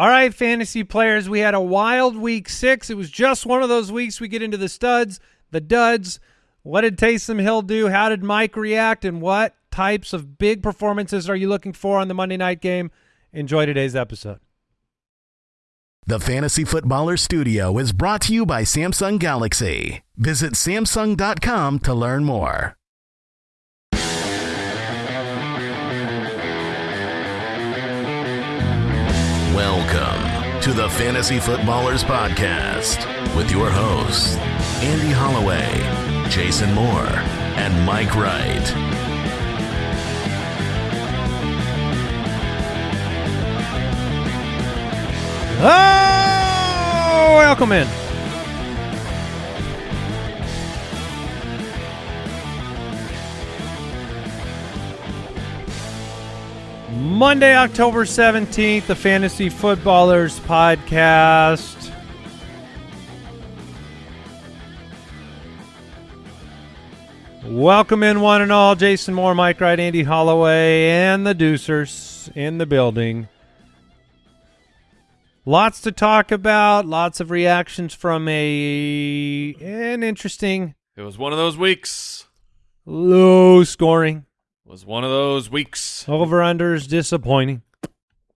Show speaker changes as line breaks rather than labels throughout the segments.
All right, fantasy players, we had a wild week six. It was just one of those weeks we get into the studs, the duds. What did Taysom Hill do? How did Mike react? And what types of big performances are you looking for on the Monday night game? Enjoy today's episode.
The Fantasy Footballer Studio is brought to you by Samsung Galaxy. Visit Samsung.com to learn more. To the Fantasy Footballers Podcast with your hosts, Andy Holloway, Jason Moore, and Mike Wright.
Oh, welcome in. Monday, October 17th, the Fantasy Footballers Podcast. Welcome in, one and all. Jason Moore, Mike Wright, Andy Holloway, and the Deucers in the building. Lots to talk about. Lots of reactions from a an interesting
It was one of those weeks.
low scoring.
It was one of those weeks.
Over unders disappointing.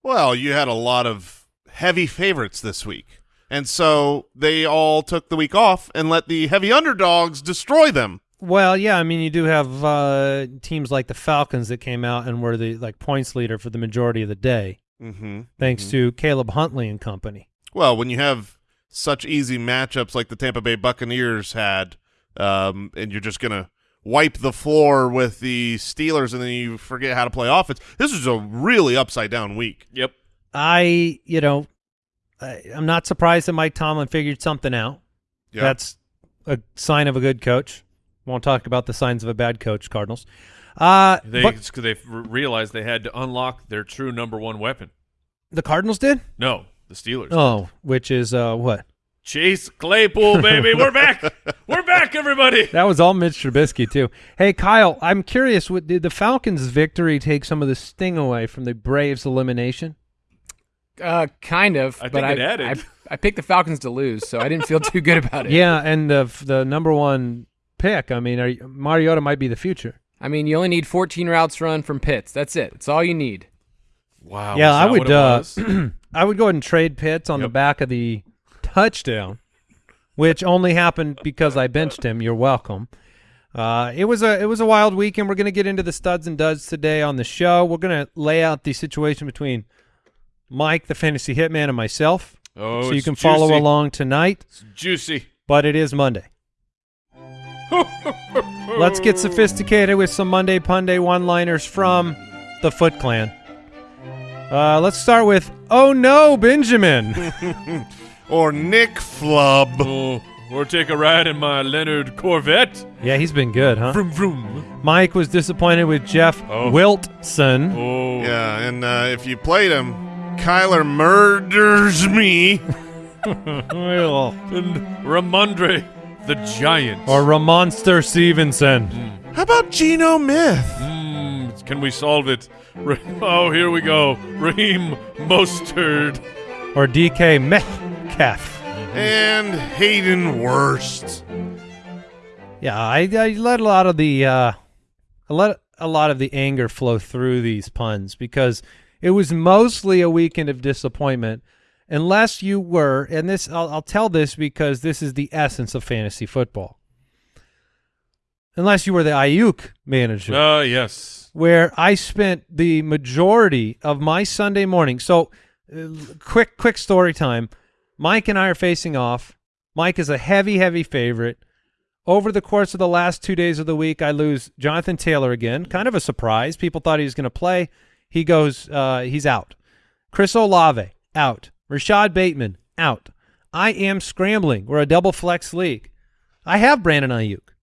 Well, you had a lot of heavy favorites this week. And so they all took the week off and let the heavy underdogs destroy them.
Well, yeah, I mean you do have uh, teams like the Falcons that came out and were the like points leader for the majority of the day,
Mm-hmm.
thanks to Caleb Huntley and company.
Well, when you have such easy matchups like the Tampa Bay Buccaneers had, um, and you're just going to wipe the floor with the Steelers and then you forget how to play offense, this is a really upside down week.
Yep.
I, you know, I, I'm not surprised that Mike Tomlin figured something out.
Yeah.
That's a sign of a good coach. Won't talk about the signs of a bad coach, Cardinals. Uh,
They
but
because they realized they had to unlock their true number one weapon.
the Cardinals did.
No, the Steelers.
Oh, which is uh, what?
Chase Claypool, baby, we're back. We're back, everybody.
That was all Mitch Trubisky too. Hey, Kyle, I'm curious. What, did the Falcons' victory take some of the sting away from the Braves' elimination?
Uh, kind of.
I
but
think it
I,
added.
I, I picked the Falcons to lose, so I didn't feel too good about it.
Yeah, and the the number one pick. I mean, are you, Mariota might be the future.
I mean, you only need 14 routes run from Pitts. That's it. That's all you need.
Wow.
yeah, I would. Uh. I would go ahead and trade Pitts on the back of the touchdown, which only happened because I benched him. You're welcome. Uh, it was a it was a wild week, and we're going to get into the studs and duds today on the show. We're going to lay out the situation between Mike, the fantasy hitman, and myself,
oh,
so you can follow along tonight.
It's juicy.
But it is Monday. Let's get sophisticated with some Monday Punday one-liners from the Foot Clan. Uh, let's start with "Oh no, Benjamin."
Or Nick Flub.
Oh, or take a ride in my Leonard Corvette.
yeah, he's been good, huh?
Vroom vroom.
Mike was disappointed with Jeff
Oh.
Wilson.
Oh.
Yeah, and uh, if you played him, Kyler murders me.
Well,
And Rhamondre, the giant.
or Ramonster Stevenson.
How about Geno Myth?
Mm, can we solve it? Ra- Oh, here we go. Raheem Mostert.
Or DK Metcalf.
And Hayden Worst.
Yeah, I, I let a lot of the uh, I let a lot of the anger flow through these puns because it was mostly a weekend of disappointment. Unless you were, and this I'll, I'll tell this because this is the essence of fantasy football. Unless you were the Aiyuk manager,
Ah, yes.
where I spent the majority of my Sunday morning. So, uh, quick, quick story time. Mike and I are facing off. Mike is a heavy, heavy favorite. Over the course of the last two days of the week, I lose Jonathan Taylor again. Kind of a surprise. People thought he was going to play. He goes, uh, he's out. Chris Olave, out. Rashod Bateman, out. I am scrambling. We're a double flex league. I have Brandon Aiyuk.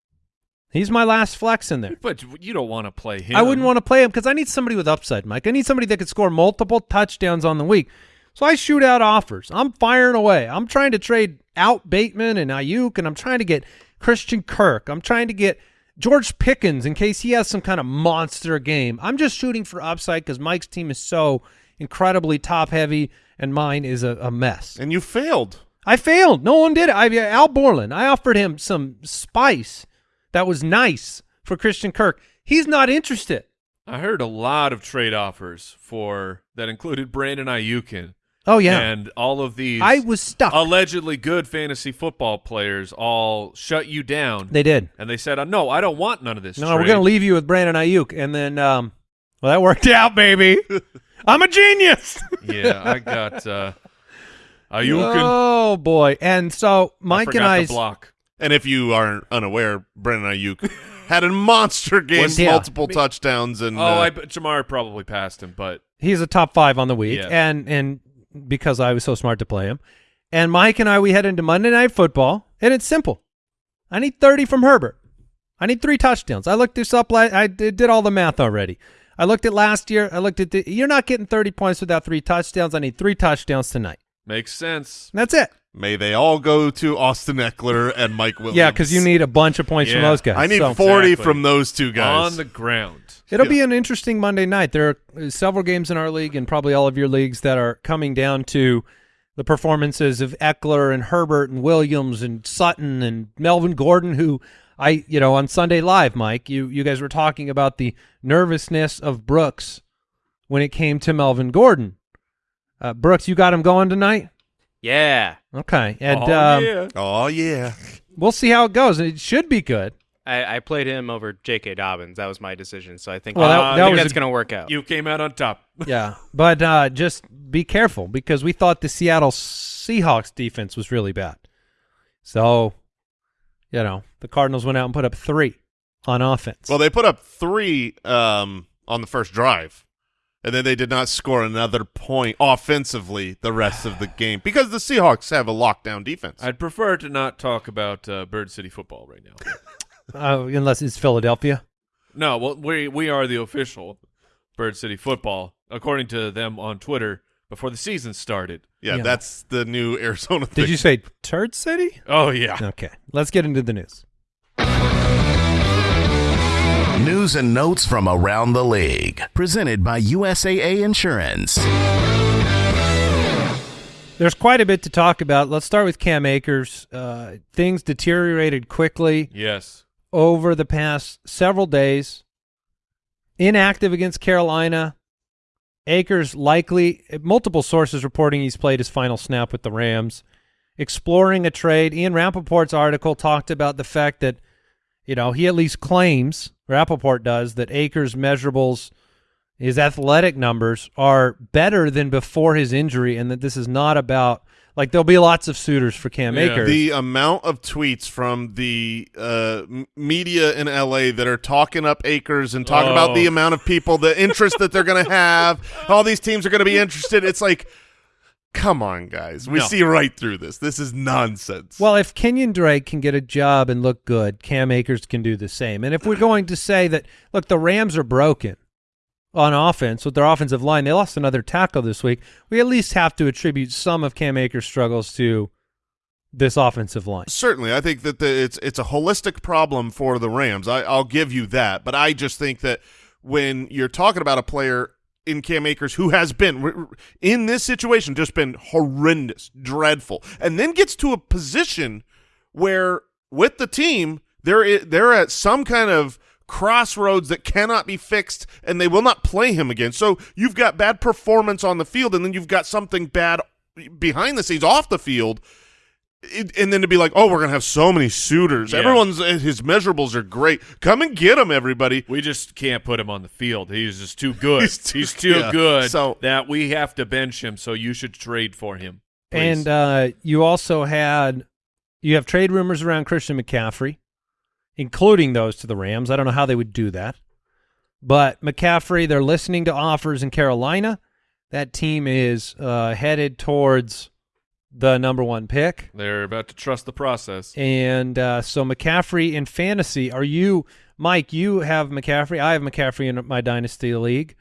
He's my last flex in there.
But you don't want to play him.
I wouldn't want to play him because I need somebody with upside, Mike. I need somebody that could score multiple touchdowns on the week. So I shoot out offers. I'm firing away. I'm trying to trade out Bateman and Aiyuk, and I'm trying to get Christian Kirk. I'm trying to get George Pickens in case he has some kind of monster game. I'm just shooting for upside because Mike's team is so incredibly top heavy and mine is a, a mess.
And you failed.
I failed. No one did it. I Al Borland. I offered him some spice that was nice for Christian Kirk. He's not interested.
I heard a lot of trade offers for that included Brandon Aiyukin
Oh yeah,
and all of these
I was stuck.
allegedly good fantasy football players all shut you down.
they did.
and they said, uh, "No, I don't want none of this."
No, we're gonna leave you with Brandon Aiyuk, and then um, well, that worked out, baby. I'm a genius.
yeah, I got uh, Aiyukin.
Oh boy! And so
I
Mike and
forgot
I,
to block.
And if you aren't unaware, Brandon Aiyuk had a monster game,
Was- yeah.
multiple touchdowns, and
Oh,
uh,
I bet Ja'Marr probably passed him, but
he's a top five on the week,
Yeah.
and and because I was so smart to play him, and Mike and I we head into Monday Night Football, and it's simple. I need 30 from Herbert. I need three touchdowns. I looked this up. la- I did, did all the math already. I looked at last year. I looked at the. You're not getting 30 points without three touchdowns. I need three touchdowns tonight.
makes sense.
And that's it.
may they all go to Austin Ekeler and Mike Williams.
Yeah, because you need a bunch of points from those guys.
I need
So-
40
Exactly.
from those two guys.
On the ground.
It'll be an interesting Monday night. There are several games in our league and probably all of your leagues that are coming down to the performances of Ekeler and Herbert and Williams and Sutton and Melvin Gordon, who I, you know, on Sunday Live, Mike, you, you guys were talking about the nervousness of Brooks when it came to Melvin Gordon. Uh, Brooks, you got him going tonight?
Yeah,
Okay. And
oh,
um,
yeah.
oh, yeah.
we'll see how it goes. It should be good.
I, I played him over J.K. Dobbins. That was my decision. So I think,
Well, that-
I
that
think that's going to work out.
You came out on top.
Yeah, but uh, just be careful because we thought the Seattle Seahawks defense was really bad. So, you know, the Cardinals went out and put up three on offense.
Well, they put up three um, on the first drive, and then they did not score another point offensively the rest of the game because the Seahawks have a lockdown defense.
I'd prefer to not talk about uh, Bird City football right now.
uh, unless it's Philadelphia.
no, well, we we are the official Bird City football, according to them on Twitter before the season started.
yeah,
Yeah.
that's the new Arizona thing.
Did you say Turd City?
Oh yeah.
Okay, let's get into the news.
News and notes from around the league. Presented by USAA Insurance.
There's quite a bit to talk about. Let's start with Cam Akers. Uh, things deteriorated quickly
Yes.
Over the past several days. Inactive against Carolina. Akers likely, multiple sources reporting he's played his final snap with the Rams. Exploring a trade. Ian Rapoport's article talked about the fact that, you know, he at least claims, Rappaport does, that Akers' measurables, his athletic numbers are better than before his injury and that this is not about, like, there'll be lots of suitors for Cam
Yeah.
Akers.
the amount of tweets from the uh, media in LA that are talking up Akers and talking about
Oh.
the amount of people, the interest that they're going to have, all these teams are going to be interested. It's like, come on, guys. We
No.
see right through this. This is nonsense.
Well, if Kenyon Drake can get a job and look good, Cam Akers can do the same. And if we're going to say that, look, the Rams are broken on offense with their offensive line, they lost another tackle this week. We at least have to attribute some of Cam Akers' struggles to this offensive line.
Certainly, I think that the, it's it's a holistic problem for the Rams. I, I'll give you that, but I just think that when you're talking about a player in Cam Akers who has been in this situation just been horrendous, dreadful, and then gets to a position where with the team they're they're at some kind of crossroads that cannot be fixed and they will not play him again. So you've got bad performance on the field and then you've got something bad behind the scenes off the field it, and then to be like, oh, we're gonna have so many suitors.
Yeah.
Everyone's uh, his measurables are great. Come and get him, everybody.
We just can't put him on the field. He's just too good.
He's
He's
too-
too,
yeah.
good
So-
that we have to bench him. So you should trade for him. please.
And uh, you also had you have trade rumors around Christian McCaffrey, including those to the Rams. I don't know how they would do that. But McCaffrey, they're listening to offers in Carolina. That team is uh, headed towards the number one pick.
they're about to trust the process.
And uh, so McCaffrey in fantasy, are you, Mike? You have McCaffrey. I have McCaffrey in my dynasty league.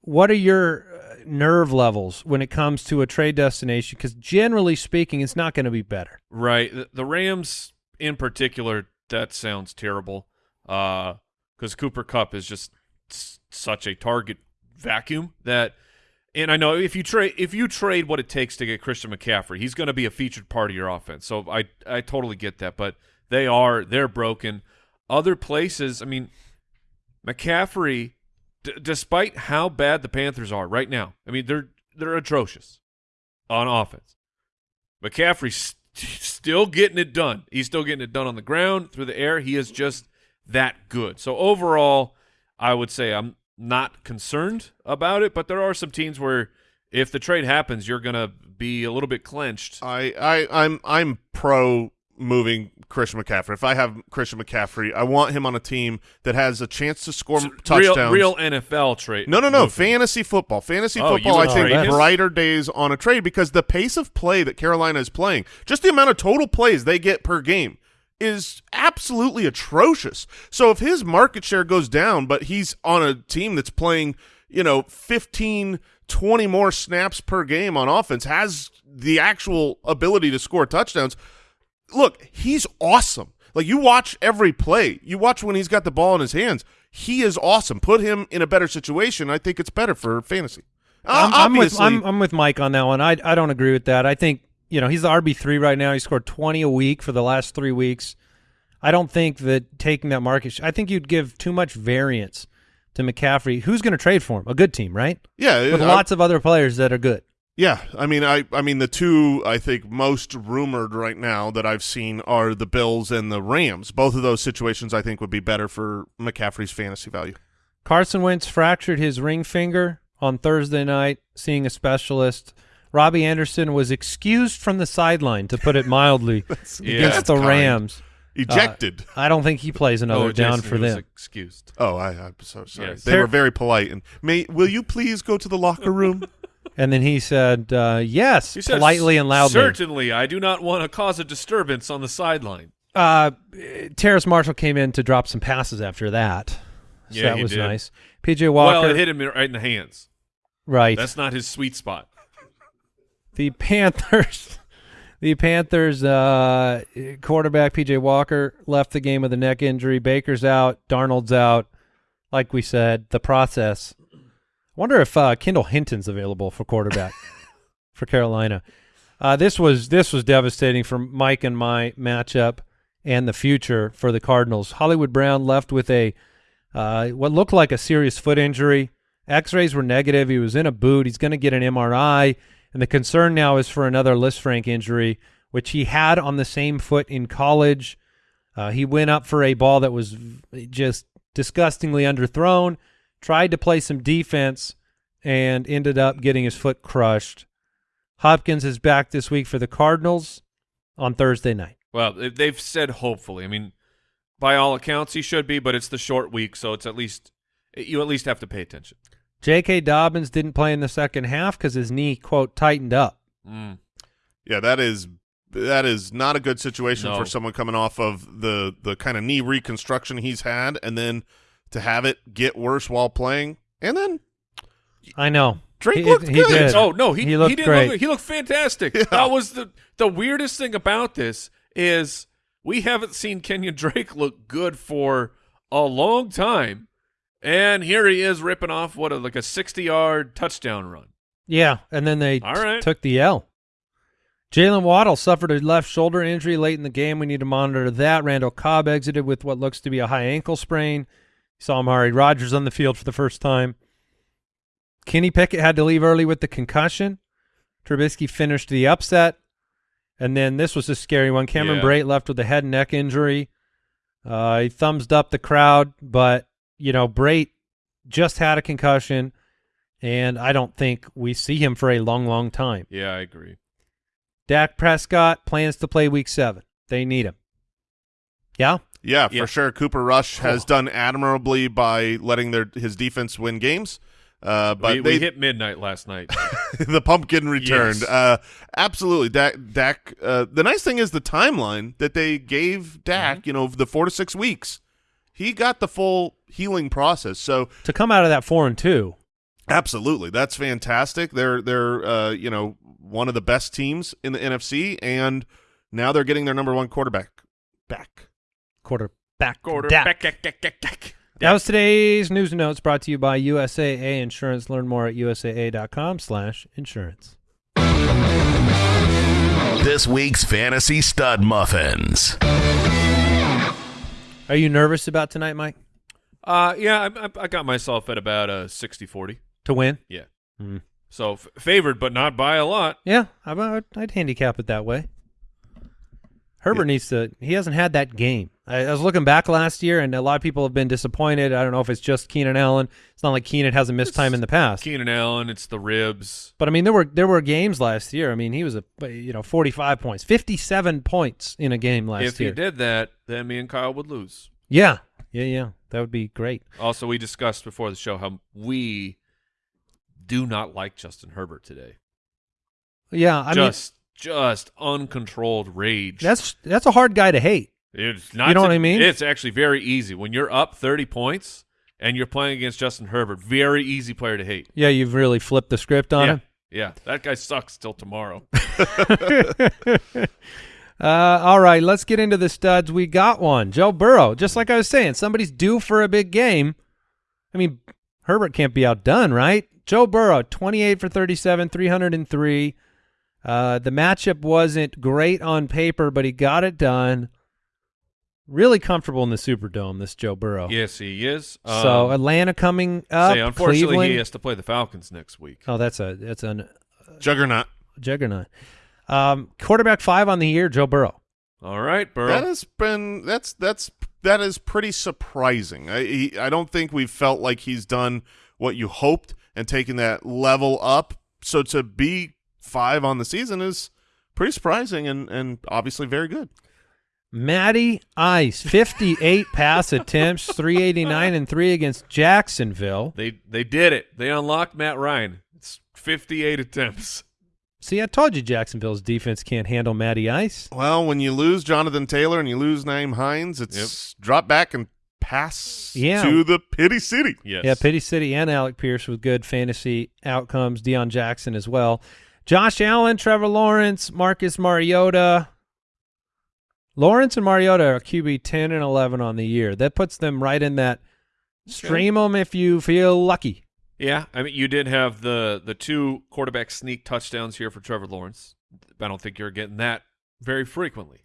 What are your uh, nerve levels when it comes to a trade destination? Because generally speaking, it's not going to be better.
Right. The, the Rams in particular, that sounds terrible. Uh, because Cooper Kupp is just such a target vacuum that And I know if you trade if you trade what it takes to get Christian McCaffrey, he's going to be a featured part of your offense. So I I totally get that, but they are they're broken. Other places, I mean, McCaffrey, despite how bad the Panthers are right now, I mean they're they're atrocious on offense. McCaffrey's st- still getting it done. He's still getting it done on the ground, through the air. He is just that good. So overall, I would say I'm not concerned about it, but there are some teams where if the trade happens, you're going to be a little bit clenched.
I, I I'm I'm pro moving Christian McCaffrey. If I have Christian McCaffrey, I want him on a team that has a chance to score
real,
touchdowns.
real NFL trade.
No, no, no.
movement.
Fantasy football. Fantasy
Oh,
football, I think, brighter days on a trade because the pace of play that Carolina is playing, just the amount of total plays they get per game, is absolutely atrocious. So if his market share goes down, but he's on a team that's playing, you know, 15, 20 more snaps per game on offense, has the actual ability to score touchdowns, look, he's awesome. Like you watch every play, you watch when he's got the ball in his hands. He is awesome. Put him in a better situation. I think it's better for fantasy. Uh,
I'm, I'm with I'm, I'm with Mike on that one. I I don't agree with that. I think you know he's the RB three right now. He scored 20 a week for the last three weeks. I don't think that taking that market. I think you'd give too much variance to McCaffrey. Who's going to trade for him? A good team, right?
yeah,
With
I-
lots of other players that are good.
Yeah, I mean, I, I mean, the two I think most rumored right now that I've seen are the Bills and the Rams. Both of those situations I think would be better for McCaffrey's fantasy value.
Carson Wentz fractured his ring finger on Thursday night, seeing a specialist. Robbie Anderson was excused from the sideline, to put it mildly, against
That's
the
kind.
Rams.
Ejected.
Uh, I don't think he plays another
oh,
down
Jason,
for
he was
them.
excused.
oh, I, I'm so sorry.
Yes.
They were very polite. And may will you please go to the locker room?
And then he said, uh, "Yes,"
He said,
politely and loudly.
Certainly, I do not want to cause a disturbance on the sideline.
Uh, Terrace Marshall came in to drop some passes after that. So
Yeah,
that
he
was
did.
nice. PJ Walker,
Well, it hit him right in the hands.
right?
That's not his sweet spot.
the Panthers. The Panthers uh, quarterback PJ Walker left the game with a neck injury. Baker's out. Darnold's out. Like we said, the process. I wonder if uh, Kendall Hinton's available for quarterback for Carolina. Uh, this was this was devastating for Mike and my matchup and the future for the Cardinals. Hollywood Brown left with a uh, what looked like a serious foot injury. X-rays were negative. He was in a boot. He's going to get an MRI, and the concern now is for another Lisfranc injury, which he had on the same foot in college. Uh, he went up for a ball that was just disgustingly underthrown, tried to play some defense, and ended up getting his foot crushed. Hopkins is back this week for the Cardinals on Thursday night.
Well, they- they've said hopefully. I mean, by all accounts, he should be, but it's the short week, so it's at least you at least have to pay attention.
J.K. Dobbins didn't play in the second half because his knee, quote, tightened up.
Mm.
Yeah, that is that is not a good situation
No.
for someone coming off of the the kind of knee reconstruction he's had, and then to have it get worse while playing, and then
I know.
Drake
he,
looked
he
good.
did.
Oh no, he
he looked
did
great.
Look, he looked fantastic.
Yeah.
That was the the weirdest thing about this is we haven't seen Kenyon Drake look good for a long time, and here he is ripping off what a, like a sixty yard touchdown run.
Yeah, and then they
All
t-
right.
took the L. Jalen Waddle suffered a left shoulder injury late in the game. We need to monitor that. Randall Cobb exited with what looks to be a high ankle sprain. Saw Amari Rogers on the field for the first time. Kenny Pickett had to leave early with the concussion. Trubisky finished the upset. And then this was a scary one. Cameron
Yeah.
Brate left with a head and neck injury. Uh, he thumbs up the crowd, but, you know, Brate just had a concussion, and I don't think we see him for a long, long time.
Yeah, I agree.
Dak Prescott plans to play week seven. They need him. Yeah?
Yeah, for sure. Cooper Rush has done admirably by letting their his defense win games. Uh, but
we,
they,
we hit midnight last night.
the pumpkin returned.
Yes.
Uh, absolutely. Dak. Dak. Uh, the nice thing is the timeline that they gave Dak.
Mm-hmm.
You know, the four to six weeks. He got the full healing process. So
To come out of that four and two.
absolutely, that's fantastic. They're they're uh, you know one of the best teams in the NFC, and now they're getting their number one quarterback back.
Quarterback.
Quarter
Dak.
back, back, back, back, back.
That was today's news and notes brought to you by USAA Insurance. Learn more at usaa.com slash insurance.
This week's Fantasy Stud Muffins.
Are you nervous about tonight, Mike?
Uh, yeah, I, I, I got myself at about a 60-40.
To win?
Yeah.
Hmm.
So f- favored, but not by a lot.
Yeah, I- I'd, I'd handicap it that way. Herbert needs to. He hasn't had that game. I, I was looking back last year, and a lot of people have been disappointed. I don't know if it's just Keenan Allen. It's not like Keenan hasn't missed time in the past.
Keenan Allen, it's the ribs.
But I mean, there were there were games last year. I mean, he was a you know forty five points, fifty seven points in a game last
if
year.
If he did that, then me and Kyle would lose.
Yeah, yeah, yeah. That would be great.
Also, we discussed before the show how we do not like Justin Herbert today.
Yeah, I
just, just uncontrolled rage.
that's that's a hard guy to hate.
It's not
You know
to-
what I mean?
It's actually very easy when you're up 30 points and you're playing against Justin Herbert. Very easy player to hate.
Yeah, you've really flipped the script on
yeah,
him.
yeah. That guy sucks till tomorrow.
uh, all right, let's get into the studs. We got one, Joe Burrow. Just like I was saying, somebody's due for a big game. I mean, Herbert can't be outdone, right? Joe Burrow, twenty-eight for thirty-seven, three hundred and three. Uh, the matchup wasn't great on paper, but he got it done. Really comfortable in the Superdome, this Joe Burrow.
yes, he is.
So
Um,
Atlanta coming up.
say, unfortunately,
Cleveland.
he has to play the Falcons next week.
Oh, that's a that's a
Juggernaut.
juggernaut. Um, quarterback five on the year, Joe Burrow.
All right, Burrow.
That has been that's that's that is pretty surprising. I he, I don't think we've felt like he's done what you hoped and taken that level up. So to be five on the season is pretty surprising and and obviously very good.
Matty Ice, 58 pass attempts, 389 and 3 against Jacksonville.
they they did it. They unlocked Matt Ryan. It's 58 attempts.
See, I told you Jacksonville's defense can't handle Matty Ice.
Well, when you lose Jonathan Taylor and you lose Nyheim Hines, it's drop back and pass
Yeah.
to the pity city.
Yes.
Yeah, Pity City and Alec Pierce with good fantasy outcomes. Deon Jackson as well. Josh Allen, Trevor Lawrence, Marcus Mariota. Lawrence and Mariota are QB 10 and 11 on the year. That puts them right in that stream them if you feel lucky.
Yeah, I mean, you did have the the two quarterback sneak touchdowns here for Trevor Lawrence. I don't think you're getting that very frequently.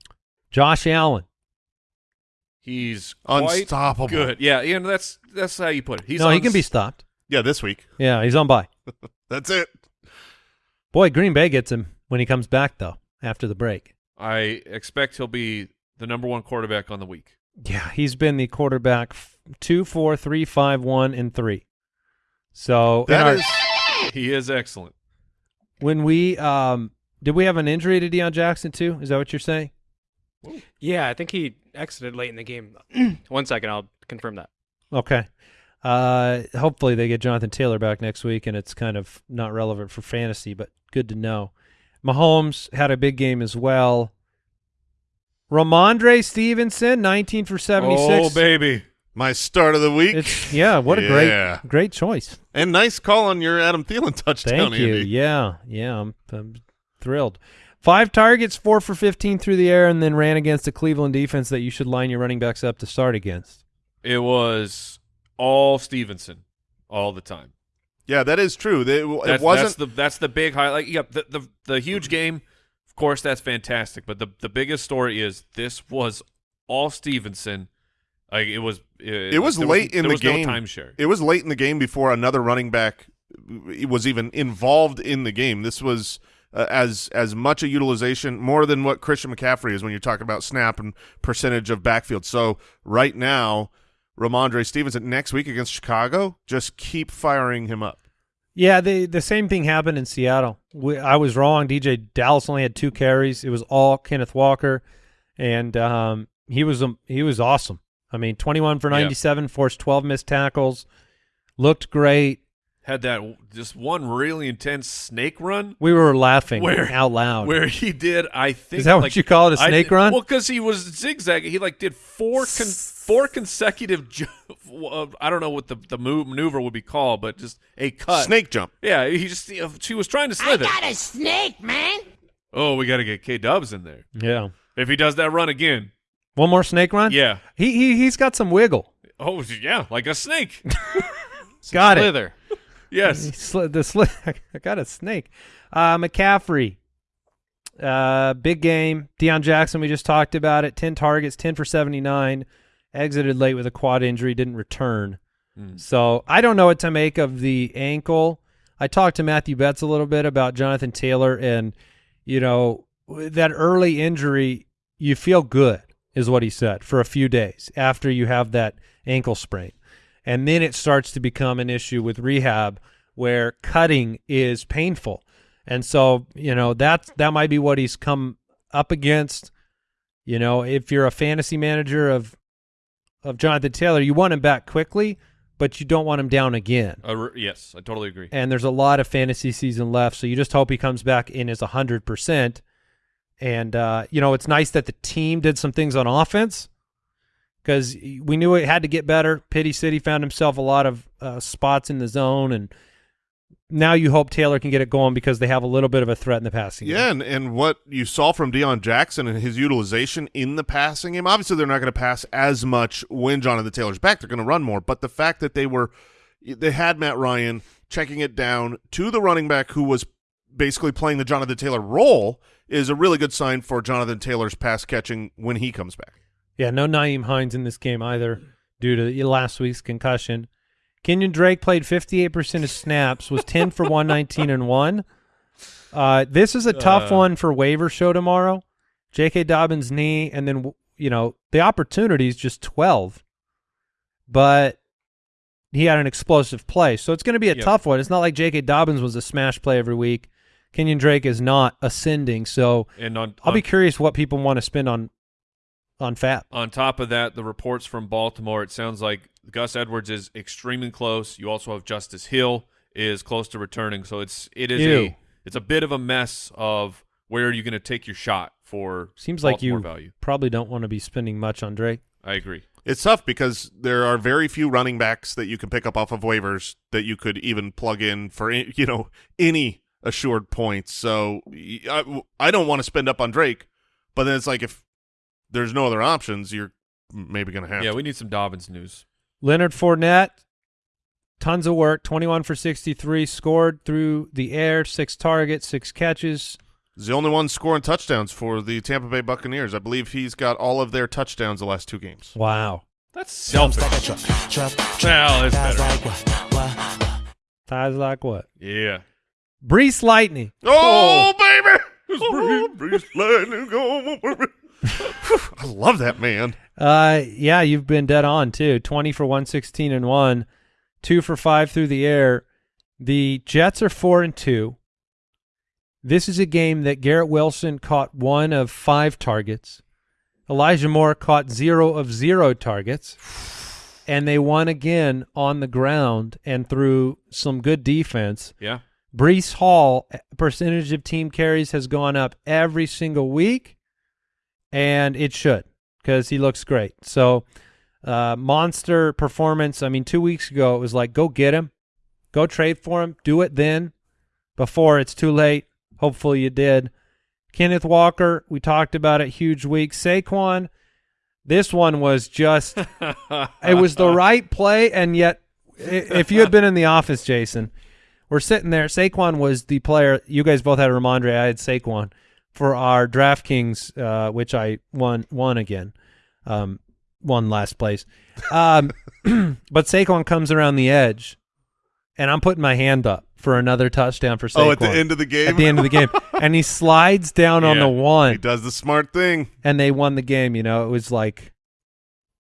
Josh Allen.
He's
Unstoppable.
good. Yeah, yeah, no, that's that's how you put it. He's
no, he can be stopped.
Yeah, this week.
Yeah, he's on by.
That's it.
Boy, Green Bay gets him when he comes back, though, after the break.
I expect he'll be the number one quarterback on the week.
Yeah, he's been the quarterback f- two, four, three, five, one, and three. So in
That
our-
is
He is excellent.
when we um did we have an injury to Deon Jackson too? Is that what you're saying?
Yeah, I think he exited late in the game. One second, I'll confirm that.
Okay. Uh, hopefully they get Jonathan Taylor back next week, and it's kind of not relevant for fantasy, but good to know. Mahomes had a big game as well. Rhamondre Stevenson, 19 for 76.
Oh baby,
my start of the week.
It's yeah, what a
Yeah.
great great choice.
and nice call on your Adam Thielen touchdown,
Thank you.
Andy.
Yeah, yeah, I'm, I'm thrilled. Five targets, four for 15 through the air, and then ran against the Cleveland defense that you should line your running backs up to start against.
it was all Stevenson all the time.
Yeah, that is true. They- It,
That's,
wasn't
that's the that's the big highlight. Yeah, the, the the huge game. Of course, that's fantastic. But the the biggest story is this was all Stevenson. Like it was. It,
It was late in
there
the
was
game.
No timeshare.
It was late in the game before another running back was even involved in the game. This was uh, as as much a utilization more than what Christian McCaffrey is when you're talking about snap and percentage of backfield. So right now, Rhamondre Stevenson next week against Chicago, just keep firing him up.
Yeah, the the same thing happened in Seattle. We, I was wrong. DJ Dallas only had two carries. It was all Kenneth Walker, and um, he was um, he was awesome. I mean, twenty one for
Yeah.
ninety seven, forced twelve missed tackles, looked great.
Had that just one really intense snake run
We were laughing
Where-
out loud.
where he did. I think
Is that what
like-
you call it, a snake
did-
run?
Well, because he was zigzagging. He like did four con- four consecutive. Ju- uh, I don't know what the the move, maneuver would be called, but just a cut.
Snake jump.
Yeah, he just you know, she was trying to slither.
I
slither.
got a snake, man.
Oh, we got to get K Dubs in there.
yeah,
If he does that run again,
one more snake run.
yeah,
he he he's got some wiggle.
Oh yeah, like a snake.
Got it.
Yes.
He the sli I got a snake. Uh, McCaffrey. Uh, big game. Deon Jackson, we just talked about it. 10 targets, 10 for 79. Exited late with a quad injury, didn't return.
Mm.
So I don't know what to make of the ankle. I talked to Matthew Betts a little bit about Jonathan Taylor, and, you know, that early injury, you feel good, is what he said, for a few days after you have that ankle sprain. And then it starts to become an issue with rehab where cutting is painful. And so, you know, that that might be what he's come up against. You know, if you're a fantasy manager of of Jonathan Taylor, you want him back quickly, but you don't want him down again.
Uh, yes, I totally agree.
And there's a lot of fantasy season left, so you just hope he comes back in as 100%. And, uh, you know, it's nice that the team did some things on offense because we knew it had to get better. Pity City found himself a lot of uh, spots in the zone, and now you hope Taylor can get it going because they have a little bit of a threat in the passing
Yeah,
game.
and, and what you saw from Deon Jackson and his utilization in the passing game, obviously they're not going to pass as much when Jonathan Taylor's back. They're going to run more. But the fact that they were they had Matt Ryan checking it down to the running back who was basically playing the Jonathan Taylor role is a really good sign for Jonathan Taylor's pass catching when he comes back.
Yeah, no Nyheim Hines in this game either due to last week's concussion. Kenyon Drake played 58% of snaps, was 10 for 119 and 1. Uh, this is a tough
Uh.
one for waiver show tomorrow. J.K. Dobbins' knee, and then, you know, the opportunity is just 12. But he had an explosive play. So it's going to be a
Yep.
tough one. It's not like J.K. Dobbins was a smash play every week. Kenyon Drake is not ascending. So
And on
I'll
on,
be curious what people want to spend on on Fat.
on top of that, the reports from Baltimore, it sounds like Gus Edwards is extremely close. You also have Justice Hill is close to returning, so it's it is
Ew.
a it's a bit of a mess of where are you going to take your shot for
Seems like
Baltimore
you
value.
probably don't want to be spending much on Drake.
I agree.
It's tough because there are very few running backs that you can pick up off of waivers that you could even plug in for you know any assured points. So I, I don't want to spend up on Drake, but then it's like if there's no other options, you're maybe going to have
Yeah,
to.
we need some Dobbins news.
Leonard Fournette, tons of work, 21 for 63, scored through the air, six targets, six catches.
He's the only one scoring touchdowns for the Tampa Bay Buccaneers. I believe he's got all of their touchdowns the last two games.
Wow.
That's selfish. Well, it's better.
Ties like what?
Yeah.
Breece Lightning.
Oh, oh. baby! Oh, Bruce Lightning, I love that man.
Uh, yeah, you've been dead on too. 20 for 116 and one, two for five through the air. The Jets are four and two. This is a game that Garrett Wilson caught one of five targets. Elijah Moore caught zero of zero targets. And they won again on the ground and through some good defense.
Yeah.
Breece Hall eh, percentage of team carries has gone up every single week, and it should because he looks great. So, uh, monster performance. I mean, two weeks ago it was like, go get him, go trade for him, do it then, before it's too late. Hopefully you did. Kenneth Walker, we talked about it. Huge week. Saquon, this one was just it was the right play, and yet, if you had been in the office, Jason, we're sitting there. Saquon was the player. You guys both had Rhamondre. I had Saquon for our DraftKings, uh, which I won won again, um, won last place. Um, but Saquon comes around the edge, and I'm putting my hand up for another touchdown for Saquon.
Oh, at the end of the game?
At the end of the game, and he slides down on the one.
He does the smart thing.
and they won the game. You know, it was like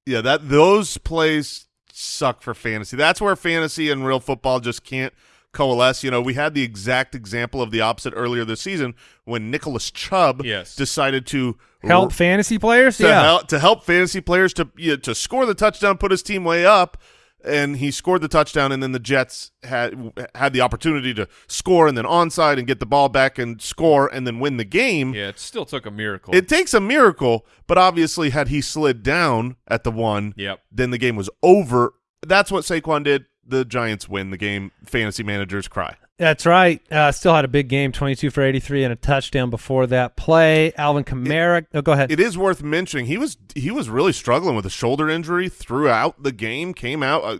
Yeah, that those plays suck for fantasy. That's where fantasy and real football just can't coalesce. You know, we had the exact example of the opposite earlier this season when Nicholas Chubb
Yes.
decided to
help fantasy players.
to,
yeah,
help, to help fantasy players to you know, to score the touchdown, put his team way up, and he scored the touchdown, and then the Jets had had the opportunity to score and then onside and get the ball back and score and then win the game.
Yeah, it still took a miracle.
It takes a miracle, but obviously, had he slid down at the one,
Yep.
then the game was over. That's what Saquon did. The Giants win the game. Fantasy managers cry.
That's right. Uh, still had a big game, 22 for 83 and a touchdown before that play. Alvin Kamara. oh, go ahead.
It is worth mentioning he was he was really struggling with a shoulder injury throughout the game. Came out uh,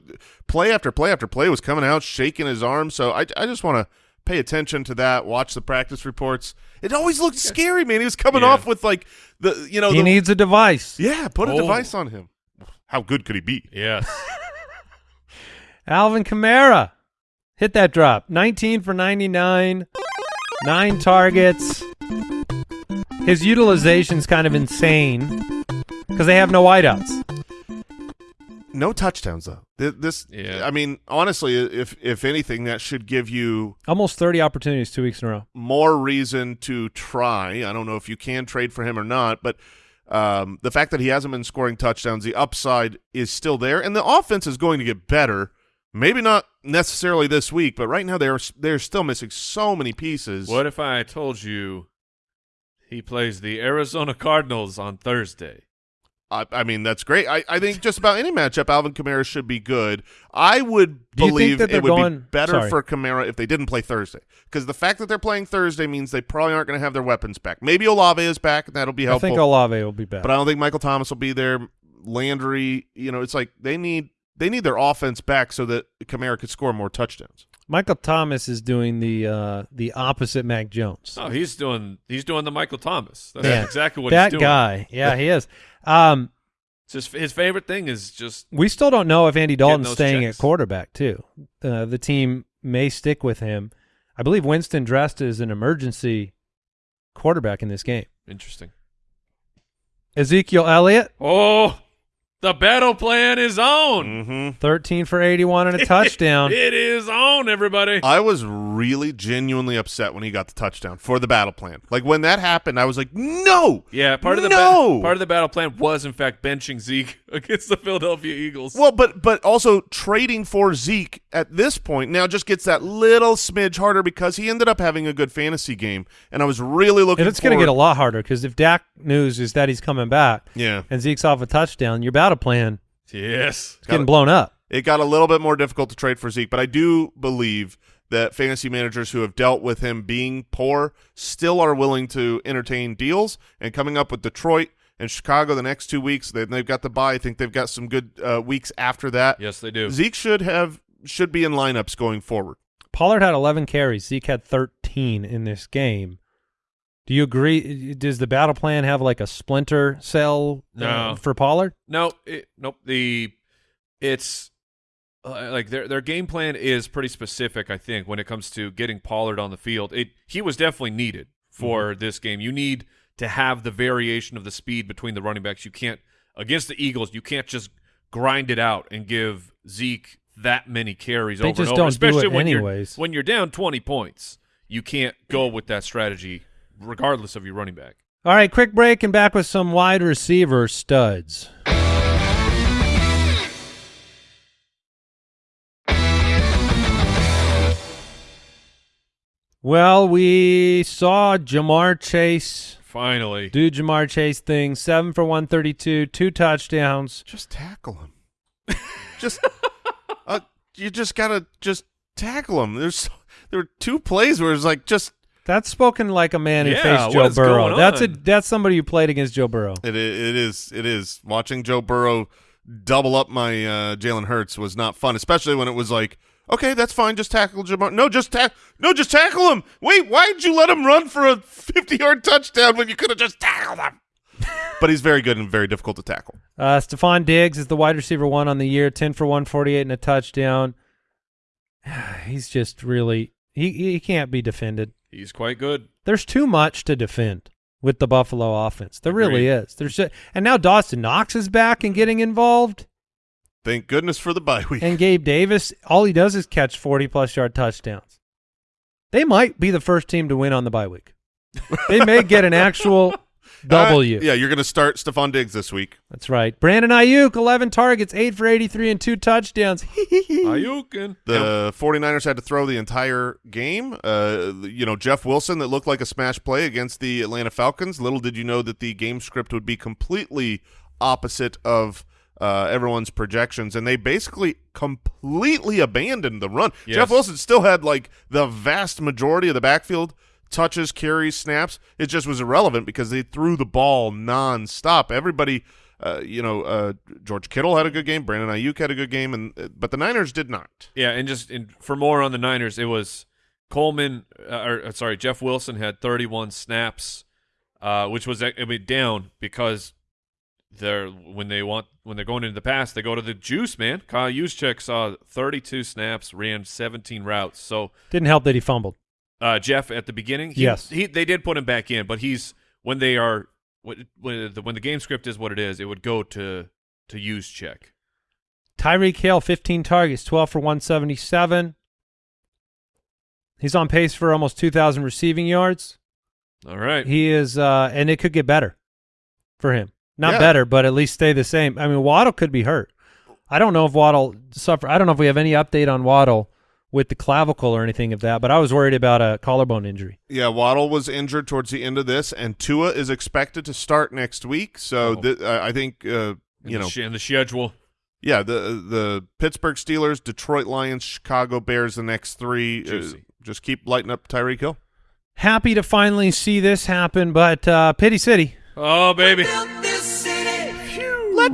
play after play after play was coming out shaking his arm. So I I just want to pay attention to that. Watch the practice reports. It always looked scary, man. He was coming
Yeah.
off with like the you know
he
the,
needs a device.
yeah. Put a
Oh.
device on him. How good could he be?
Yes.
Alvin Kamara. Hit that drop. 19 for 99, nine targets. His utilization's kind of insane because they have no wideouts.
No touchdowns though. This,
Yeah.
I mean, honestly, if if anything, that should give you
Almost 30 opportunities two weeks in a row.
more reason to try. I don't know if you can trade for him or not, but um, the fact that he hasn't been scoring touchdowns, the upside is still there, and the offense is going to get better. Maybe not necessarily this week, but right now they're they're still missing so many pieces.
what if I told you he plays the Arizona Cardinals on Thursday?
I, I mean, that's great. I, I think just about any matchup, Alvin Kamara should be good. I would
Do you think
believe it would be better
sorry.
for Kamara if they didn't play Thursday, because the fact that they're playing Thursday means they probably aren't going to have their weapons back. Maybe Olave is back, and that'll be helpful.
I think Olave will be back.
but I don't think Michael Thomas will be there. Landry, you know, it's like they need they need their offense back so that Kamara could score more touchdowns.
Michael Thomas is doing the uh, the opposite Mac Jones.
No, he's doing he's doing the Michael Thomas. That's
Yeah.
exactly what
that
he's doing.
guy. Yeah, he is. Um,
just his favorite thing is just
we still don't know if Andy Dalton's staying
checks.
at quarterback too. Uh, the team may stick with him. I believe Winston dressed as an emergency quarterback in this game.
interesting.
Ezekiel Elliott,
Oh, the battle plan is on.
Mm-hmm.
13 for 81 and a touchdown.
It is on, everybody.
I was really genuinely upset when he got the touchdown for the battle plan. Like when that happened, I was like, no.
yeah, part of the
No!
ba- part of the battle plan was in fact benching Zeke against the Philadelphia Eagles.
Well, but but also trading for Zeke at this point now just gets that little smidge harder because he ended up having a good fantasy game, and I was really looking.
And it's going to get a lot harder because if Dak news is that he's coming back
Yeah,
and Zeke's off a touchdown, your battle plan
yes.
is getting blown up.
it got a little bit more difficult to trade for Zeke, but I do believe that fantasy managers who have dealt with him being poor still are willing to entertain deals. And coming up with Detroit and Chicago the next two weeks, they, they've got the bye. I think they've got some good uh, weeks after that.
Yes, they do.
Zeke should have should be in lineups going forward.
Pollard had 11 carries. Zeke had 13 in this game. Do you agree? Does the battle plan have like a splinter cell uh,
No.
for Pollard?
No, it, nope. The it's uh, like their their game plan is pretty specific. I think when it comes to getting Pollard on the field, it he was definitely needed for this game. You need to have the variation of the speed between the running backs. You can't against the Eagles. You can't just grind it out and give Zeke that many carries
They
over
just
and over. especially when
anyways.
you're when you're down twenty points. You can't go with that strategy regardless of your running back.
All right, quick break and back with some wide receiver studs. Well, we saw Ja'Marr Chase
Finally,
do Ja'Marr Chase thing. Seven for 132, two touchdowns.
Just tackle him. just uh, you just gotta just tackle him. There's there were two plays where it's like just
That's spoken like a man who
Yeah,
faced Joe Burrow. That's a that's somebody who played against Joe Burrow.
It it is it is watching Joe Burrow double up my uh, Jalen Hurts was not fun, especially when it was like. Okay, that's fine. Just tackle Ja'Marr. No, just tack. No, just tackle him. Wait, why did you let him run for a fifty-yard touchdown when you could have just tackled him? but he's very good and very difficult to tackle.
Uh, Stefon Diggs is the wide receiver one on the year, 10 for 148 and a touchdown. He's just really he he can't be defended.
he's quite good.
There's too much to defend with the Buffalo offense. There really is. There's just, and now Dawson Knox is back and getting involved,
Thank goodness for the bye week.
and Gabe Davis, all he does is catch 40 plus yard touchdowns. They might be the first team to win on the bye week. They may get an actual W.
Uh, yeah, you're going to start Stefon Diggs this week.
That's right. Brandon Aiyuk, 11 targets, 8 for 83 and 2 touchdowns.
Aiyukin.
The 49ers had to throw the entire game. Uh, you know, Jeff Wilson that looked like a smash play against the Atlanta Falcons. Little did you know that the game script would be completely opposite of uh, everyone's projections, and they basically completely abandoned the run.
Yes.
Jeff Wilson still had like the vast majority of the backfield touches, carries, snaps. It just was irrelevant because they threw the ball nonstop. Everybody, uh, you know, uh, George Kittle had a good game, Brandon Aiyuk had a good game, and uh, but the Niners did not.
Yeah, and just and for more on the Niners, it was Coleman, uh, or uh, sorry, Jeff Wilson had 31 snaps, uh, which was I mean down because they're when they want when they're going into the pass, they go to the juice man. Kyle Juszczyk saw 32 snaps, ran 17 routes. So
Didn't help that he fumbled.
uh, Jeff at the beginning, he,
Yes.
he they did put him back in, but he's when they are when when the, when the game script is what it is, it would go to Juszczyk.
Tyreek Hill, 15 targets, 12 for 177. He's on pace for almost 2,000 receiving yards.
All right,
He is, uh, and it could get better for him. Not
Yeah.
better, but at least stay the same. I mean, Waddle could be hurt. I don't know if Waddle suffer. I don't know if we have any update on Waddle with the clavicle or anything of that, but I was worried about a collarbone injury.
Yeah, Waddle was injured towards the end of this, and Tua is expected to start next week. So
Oh.
th- I I think uh, you
the
know,
sh- in the schedule.
yeah, the the Pittsburgh Steelers, Detroit Lions, Chicago Bears, the next three. Uh, just keep lighting up Tyreek Hill.
Happy to finally see this happen, but uh, Pity City.
Oh baby.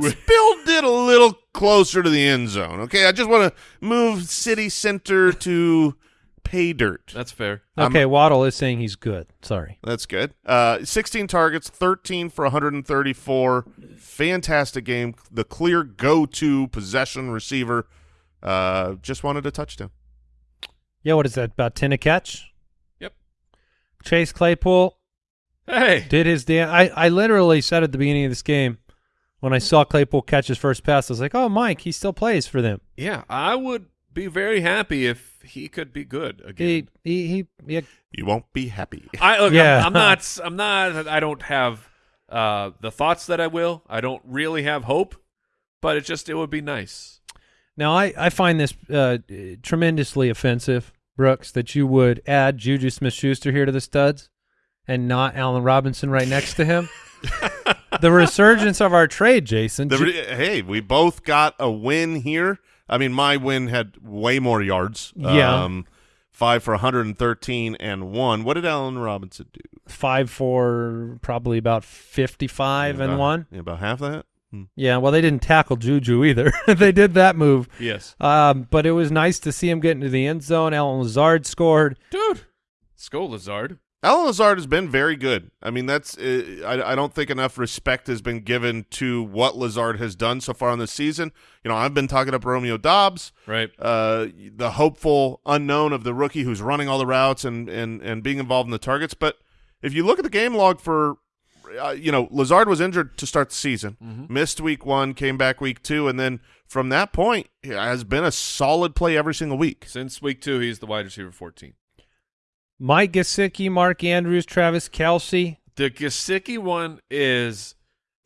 Let's build it a little closer to the end zone. Okay, I just want to move city center to pay dirt.
That's fair.
Um,
Okay, Waddle is saying he's good. Sorry.
That's good. Uh, 16 targets, 13 for 134. Fantastic game. The clear go-to possession receiver. Uh, just wanted a touchdown.
Yeah, what is that? About 10 a catch?
Yep.
Chase Claypool
Hey.
did his damn. I, I literally said at the beginning of this game when I saw Claypool catch his first pass, I was like, oh, Mike, he still plays for them.
Yeah, I would be very happy if he could be good again.
He, he, he, yeah,
You won't be happy.
I look,
Yeah.
I'm, I'm not. I'm not. I don't have uh, the thoughts that I will. I don't really have hope, but it just it would be nice.
Now, I, I find this uh, tremendously offensive, Brooks, that you would add Juju Smith-Schuster here to the studs and not Allen Robinson right next to him. the resurgence of our trade, Jason.
The re- hey, we both got a win here. I mean, my win had way more yards.
Yeah.
Um, five for 113 and one. What did Allen Robinson do?
five for probably about 55 and
About-
one.
yeah, About half that? Hmm.
Yeah, well, they didn't tackle Juju either. they did that move.
Yes,
Um, but it was nice to see him get into the end zone. Allen Lazard scored.
dude. Skull Lazard.
Allen Lazard has been very good. I mean, that's uh, I, I don't think enough respect has been given to what Lazard has done so far in the season. You know, I've been talking up Romeo Doubs,
Right.
uh, the hopeful unknown of the rookie who's running all the routes and and and being involved in the targets. But if you look at the game log for, uh, you know, Lazard was injured to start the season, missed week one, came back week two, and then from that point has been a solid play every single week.
Since week two, he's the wide receiver 14.
Mike Gesicki, Mark Andrews, Travis Kelce.
The Gesicki one is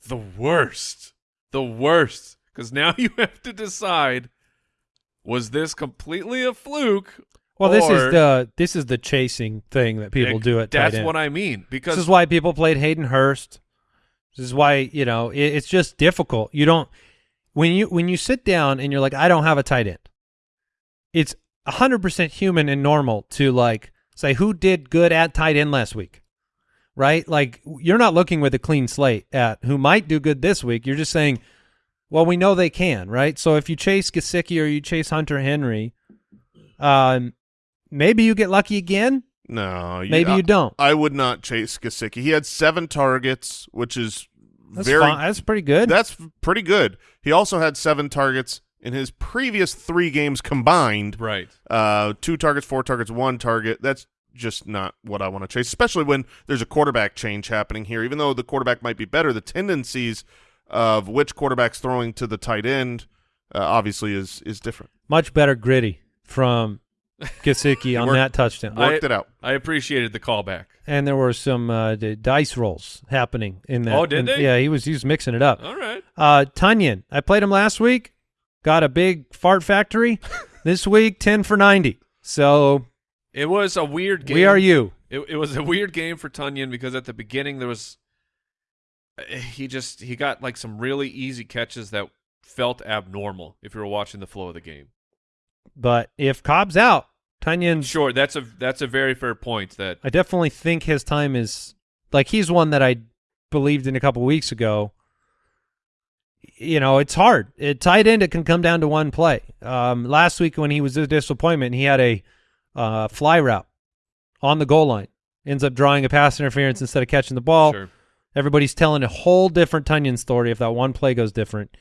the worst. The worst. Because now you have to decide: was this completely a fluke?
Well, this is the this is the chasing thing that people
Ex-
do at
That's what I mean. Because
This is why people played Hayden Hurst. This is why you know it, it's just difficult. You don't when you when you sit down and you're like, I don't have a tight end. It's hundred percent human and normal to like say who did good at tight end last week, right? Like you're not looking with a clean slate at who might do good this week. You're just saying, well, we know they can, right? So if you chase Gesicki or you chase Hunter Henry, um, maybe you get lucky again.
No,
Maybe
I,
you don't.
I would not chase Gesicki. He had seven targets, which is
That's
very
fine. That's pretty good.
That's pretty good. He also had seven targets in his previous three games combined.
right.
Uh, two targets, four targets, one target. That's just not what I want to chase, especially when there's a quarterback change happening here. Even though the quarterback might be better, the tendencies of which quarterback's throwing to the tight end uh, obviously is is different.
Much better gritty from Gesicki on
Worked-
that touchdown.
Worked it out.
I appreciated the callback.
and there were some uh, d- dice rolls happening in that.
Oh, did
in-
they?
Yeah, he was he was mixing it up.
All right.
Uh, Tonyan, I played him last week. Got a big fart factory. this week, ten for ninety. So
It was a weird game.
we are you.
It, it was a weird game for Tonyan because at the beginning there was eh, he just he got like some really easy catches that felt abnormal if you were watching the flow of the game.
But if Cobb's out, Tonyan,
Sure, that's a that's a very fair point. That
I definitely think his time is like he's one that I believed in a couple weeks ago. You know, it's hard. It tight end it can come down to one play. Um, last week when he was a disappointment, he had a uh, fly route on the goal line, ends up drawing a pass interference instead of catching the ball.
sure.
Everybody's telling a whole different Tonyan story if that one play goes different.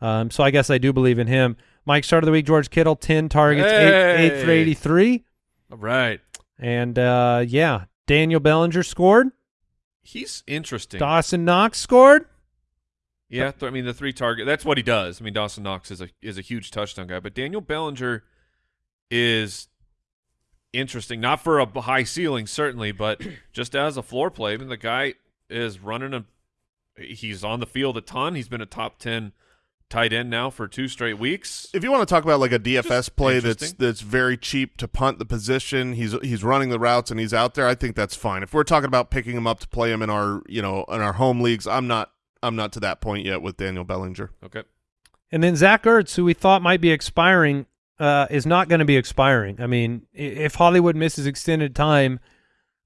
Um, so I guess I do believe in him. Mike, start of the week, George Kittle, 10 targets, eight, eight for 83.
All right,
And uh, yeah, Daniel Bellinger scored.
he's interesting.
Dawson Knox scored.
Yeah, I mean the three target. That's what he does. I mean Dawson Knox is a is a huge touchdown guy, but Daniel Bellinger is interesting. Not for a high ceiling, certainly, but just as a floor play. I mean, the guy is running a. He's on the field a ton. He's been a top ten tight end now for two straight weeks.
If you want to talk about like a DFS
Just
play that's that's very cheap to punt the position, he's he's running the routes and he's out there. I think that's fine. If we're talking about picking him up to play him in our you know in our home leagues, I'm not I'm not to that point yet with Daniel Bellinger.
Okay.
And then Zach Ertz, who we thought might be expiring, uh, is not going to be expiring. I mean, if Hollywood misses extended time,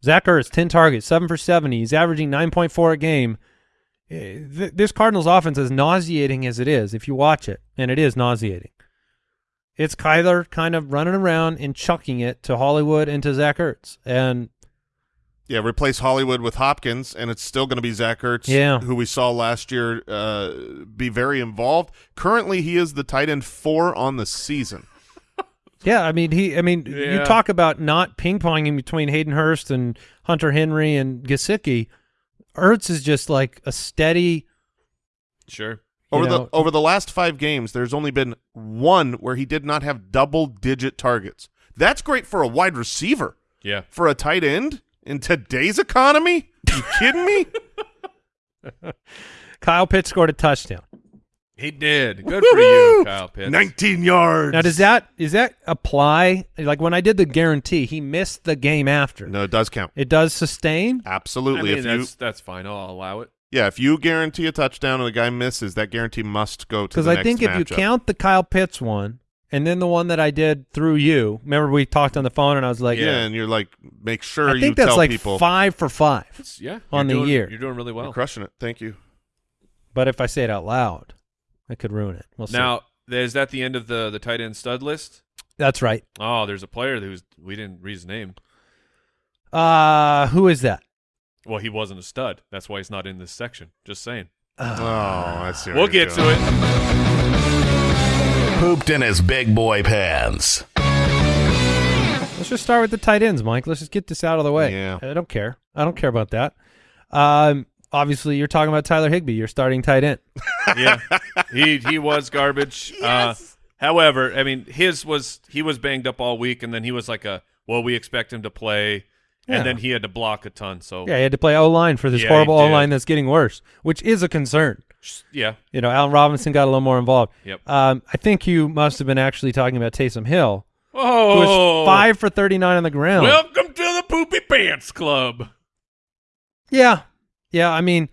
Zach Ertz, 10 targets, 7 for 70. He's averaging 9.4 a game. Eh, this Cardinals offense, as nauseating as it is, if you watch it, and it is nauseating, it's Kyler kind of running around and chucking it to Hollywood and to Zach Ertz. And
Yeah, replace Hollywood with Hopkins, and it's still going to be Zach Ertz,
Yeah.
who we saw last year uh, be very involved. Currently, he is the tight end four on the season.
Yeah, I mean he. I mean you talk about not ping ponging between Hayden Hurst and Hunter Henry and Gesicki. Ertz is just like a steady.
Sure.
Over
know,
the over the last five games, there's only been one where he did not have double digit targets. That's great for a wide receiver.
Yeah.
For a tight end in today's economy? You kidding me?
Kyle Pitts scored a touchdown.
He did. Good for you, Kyle Pitts.
19 yards.
Now does that is that apply? Like when I did the guarantee, he missed the game after.
No, it does count.
It does sustain.
I
Absolutely.
mean,
if you
that's that's fine. I'll allow it.
yeah, if you guarantee a touchdown and the guy misses, that guarantee must go to
Because I think if you count the Kyle Pitts one and then the one that I did through you, remember we talked on the phone and I was like,
yeah, and you're like, make sure
I think that's like
people
five for five.
It's, yeah.
On
you're
the
doing-
year.
You're doing really
you're
well.
crushing it. Thank you.
But if I say it out loud, I could ruin it. We'll see.
Now, is that the end of the the tight end stud list?
that's right.
Oh, there's a player who's we didn't read his name.
Uh, who is that?
Well, he wasn't a stud. That's why he's not in this section. Just saying.
Oh, I see. what
We'll
you're
get
doing.
to it.
Pooped in his big boy pants.
Let's just start with the tight ends, Mike. Let's just get this out of the way.
Yeah.
I don't care. I don't care about that. Um, obviously, you're talking about Tyler Higbee. You're starting tight end.
Yeah, he he was garbage. Uh, however, I mean, his was he was banged up all week, and then he was like a well, we expect him to play,
Yeah.
and then he had to block a ton. So
Yeah, he had to play O line for this
Yeah,
horrible O line that's getting worse, which is a concern.
Yeah,
You know, Allen Robinson got a little more involved.
Yep.
Um, I think you must have been actually talking about Taysom Hill, who
Oh,
was five for 39 on the ground.
Welcome to the Poopy Pants Club.
yeah. Yeah, I mean,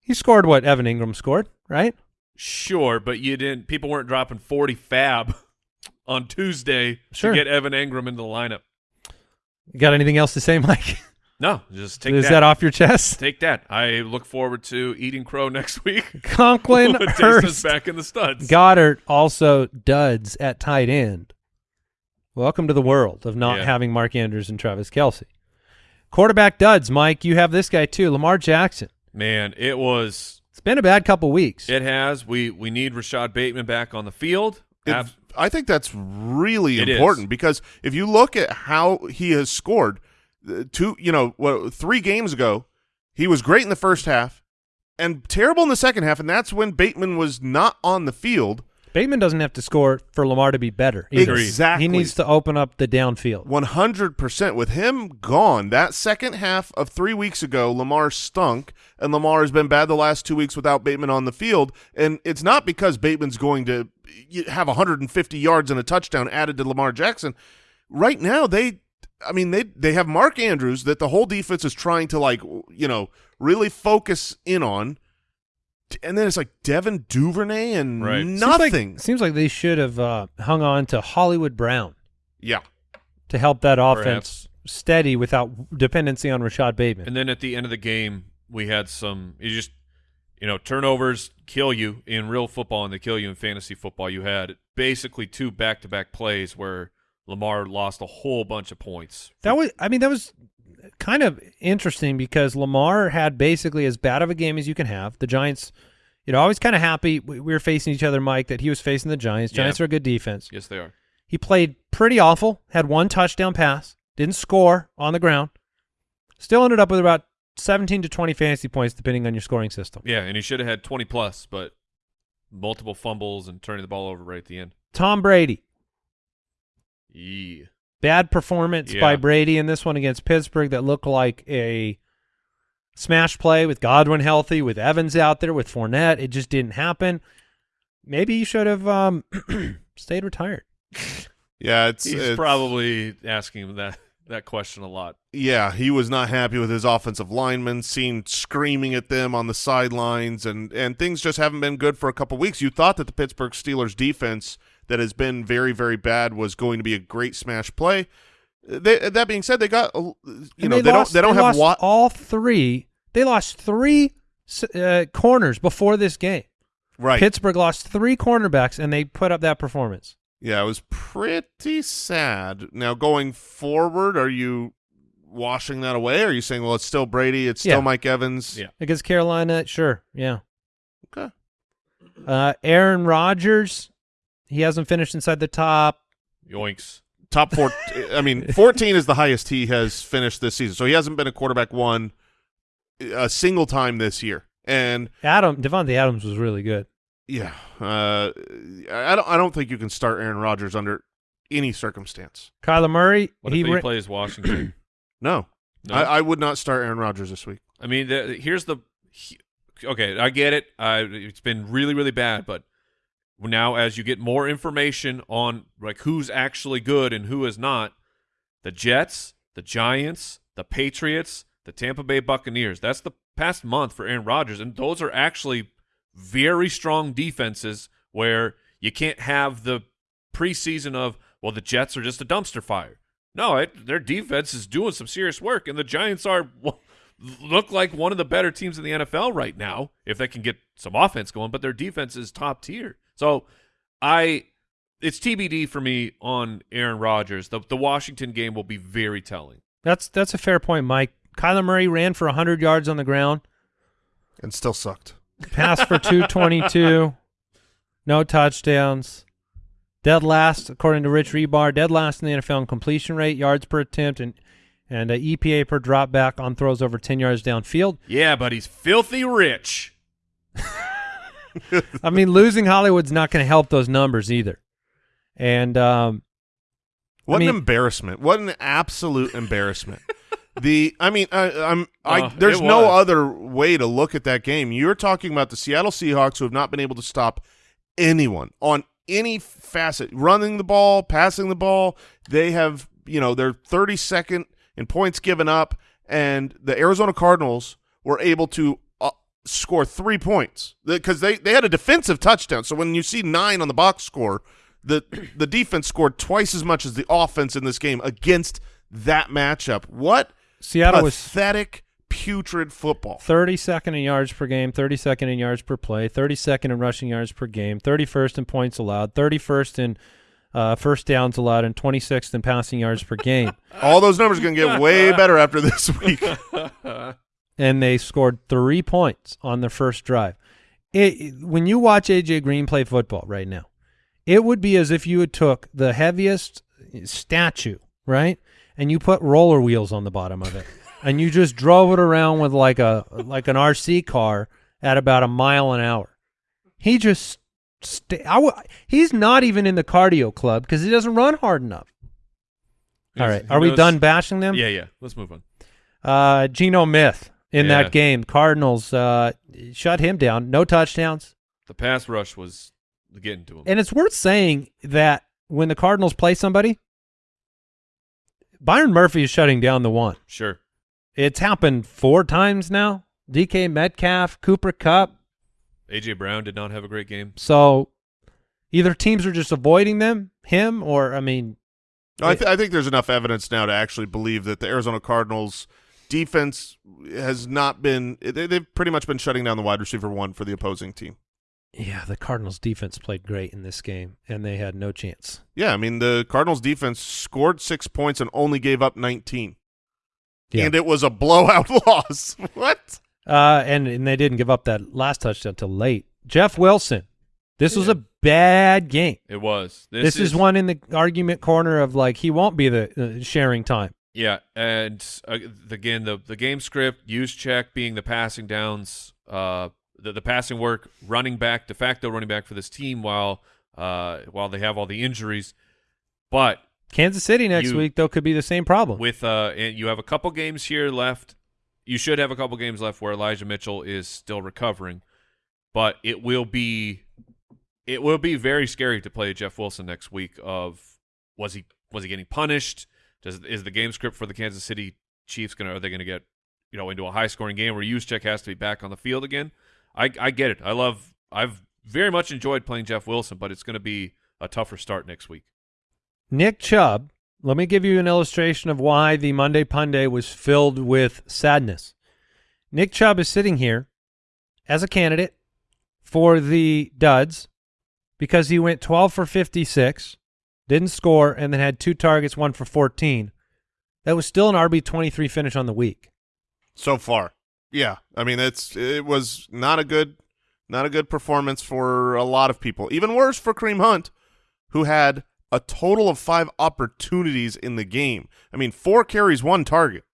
he scored what Evan Engram scored, right?
Sure, but you didn't. People weren't dropping forty fab on Tuesday
Sure.
to get Evan Engram into the lineup.
You got anything else to say, Mike?
No, just take
is
that.
that off your chest?
Take that. I look forward to eating crow next week.
Conklin,
when
Hurst,
back in the studs.
Goddard also duds at tight end. Welcome to the world of not
Yeah.
having Mark Andrews and Travis Kelce. Quarterback duds, Mike. You have this guy too, Lamar Jackson.
Man, it was.
It's been a bad couple weeks.
It has. We we need Rashod Bateman back on the field.
It- I think that's really
It
important
is.
because if you look at how he has scored, two, you know, what, three games ago, he was great in the first half and terrible in the second half, and that's when Bateman was not on the field.
Bateman doesn't have to score for Lamar to be better. either.
Exactly.
He needs to open up the downfield.
One hundred percent. With him gone, that second half of three weeks ago, Lamar stunk, and Lamar has been bad the last two weeks without Bateman on the field. And it's not because Bateman's going to have 150 yards and a touchdown added to Lamar Jackson. Right now, they, I mean, they they have Mark Andrews that the whole defense is trying to like, you know, really focus in on. and then it's like Devin Duvernay and
Right.
Seems like-
nothing.
Seems like they should have uh, hung on to Hollywood Brown
yeah,
to help that offense
Perhaps.
steady without dependency on Rashod Bateman.
And then at the end of the game, we had some. You just, you know, turnovers kill you in real football, and they kill you in fantasy football. You had basically two back-to-back plays where Lamar lost a whole bunch of points.
That was, I mean, that was kind of interesting because Lamar had basically as bad of a game as you can have. The Giants, you know, I was kind of happy we we were facing each other, Mike, that he was facing the Giants.
Yeah.
Giants are a good defense.
Yes, they are.
He played pretty awful, had one touchdown pass, didn't score on the ground, still ended up with about 17 to 20 fantasy points depending on your scoring system.
Yeah, and he should have had 20 plus, but multiple fumbles and turning the ball over right at the end.
Tom Brady,
Yeah.
bad performance
Yeah.
by Brady in this one against Pittsburgh that looked like a smash play with Godwin healthy, with Evans out there, with Fournette. It just didn't happen. Maybe you should have um, stayed retired.
yeah. It's,
He's
it's
probably asking that that question a lot.
yeah. He was not happy with his offensive linemen, seen screaming at them on the sidelines, and and things just haven't been good for a couple weeks. You thought that the Pittsburgh Steelers defense that has been very very bad was going to be a great smash play. They, that being said, they got you
And
know they,
lost,
don't they don't have
lost
what
all three. They lost three uh, corners before this game.
right.
Pittsburgh lost three cornerbacks, and they put up that performance.
Yeah, it was pretty sad. Now going forward, are you washing that away? Or are you saying, well, it's still Brady, it's still
Yeah.
Mike Evans?
Yeah.
Against Carolina, sure, yeah.
Okay.
Uh, Aaron Rodgers, he hasn't finished inside the top.
Yoinks.
Top four. I mean, fourteen is the highest he has finished this season. So he hasn't been a quarterback one a single time this year. And
Adam Davante Adams was really good.
yeah, uh, I don't. I don't think you can start Aaron Rodgers under any circumstance.
Kyler Murray,
What
he
if he
ra-
plays Washington?
No,
No?
I, I would not start Aaron Rodgers this week.
I mean, the, here's the. he- okay, I get it. I, it's been really, really bad, but now as you get more information on like who's actually good and who is not, the Jets, the Giants, the Patriots, the Tampa Bay Buccaneers. That's the past month for Aaron Rodgers, and those are actually very strong defenses where you can't have the preseason of well, the Jets are just a dumpster fire. No, it, their defense is doing some serious work, and the Giants are look like one of the better teams in the NFL right now if they can get some offense going. But their defense is top tier. So I, it's TBD for me on Aaron Rodgers. The the Washington game will be very telling.
That's that's a fair point, Mike. Kyler Murray ran for 100 yards on the ground,
And still sucked.
passed for 222, no touchdowns. Dead last, according to Rich Hribar, dead last in the NFL in completion rate, yards per attempt, and and uh, EPA per drop back on throws over 10 yards downfield.
Yeah, but he's filthy rich.
I mean, losing Hollywood's not going to help those numbers either. And um,
What
mean-
an embarrassment! What an absolute embarrassment! the I mean, I, I'm I.
Oh,
there's no
was.
other way to look at that game. You're talking about the Seattle Seahawks who have not been able to stop anyone on any facet, running the ball, passing the ball. They have you know they're 32nd in points given up, and the Arizona Cardinals were able to. Score three points because they, they had a defensive touchdown. So when you see nine on the box score, the the defense scored twice as much as the offense in this game against that matchup. What
Seattle was
pathetic, putrid football.
32nd in yards per game, 32nd in yards per play, 32nd in rushing yards per game, 31st in points allowed, 31st in uh, first downs allowed, and 26th in passing yards per game.
All those numbers are going to get way better after this week.
and they scored three points on their first drive. It, when you watch AJ Green play football right now, it would be as if you had took the heaviest statue, right, and you put roller wheels on the bottom of it, and you just drove it around with like a like an RC car at about a mile an hour. He just, w- he's not even in the cardio club because he doesn't run hard enough. All right, are we done bashing them?
Yeah, yeah. Let's move on.
Uh, Geno Smith in
Yeah.
that game. Cardinals uh, shut him down. No touchdowns.
The pass rush was getting to him.
And it's worth saying that when the Cardinals play somebody, Byron Murphy is shutting down the one.
sure.
It's happened four times now. DK Metcalf, Cooper Kupp.
AJ Brown did not have a great game.
So either teams are just avoiding them, him, or I mean,
No, I, th- I think there's enough evidence now to actually believe that the Arizona Cardinals defense has not been they, they've pretty much been shutting down the wide receiver one for the opposing team.
yeah, the Cardinals defense played great in this game, and they had no chance.
Yeah, I mean the Cardinals defense scored six points and only gave up 19,
Yeah.
and it was a blowout loss. what?
Uh, and and they didn't give up that last touchdown till late. Jeff Wilson, this was a bad game.
It was.
This, is, one in the argument corner of like he won't be the uh, sharing time.
Yeah, and uh, again, the the game script, Juszczyk being the passing downs, uh, the the passing work, running back, de facto running back for this team while uh while they have all the injuries, but
Kansas City next
You-
week though could be the same problem.
with uh and you have a couple games here left. You should have a couple games left where Elijah Mitchell is still recovering, but it will be it will be very scary to play Jeff Wilson next week. Of was he was he getting punished? Does is the game script for the Kansas City Chiefs gonna are they gonna get you know into a high scoring game where Juszczyk has to be back on the field again? I I get it. I love I've very much enjoyed playing Jeff Wilson, but it's gonna be a tougher start next week.
Nick Chubb, let me give you an illustration of why the Monday Punday was filled with sadness. Nick Chubb is sitting here as a candidate for the duds because he went 12 for 56, didn't score, and then had two targets, one for 14. That was still an RB23 finish on the week.
So far, yeah. I mean, it's it was not a good not a good performance for a lot of people. Even worse for Kareem Hunt, who had a total of five opportunities in the game. I mean, four carries, one target.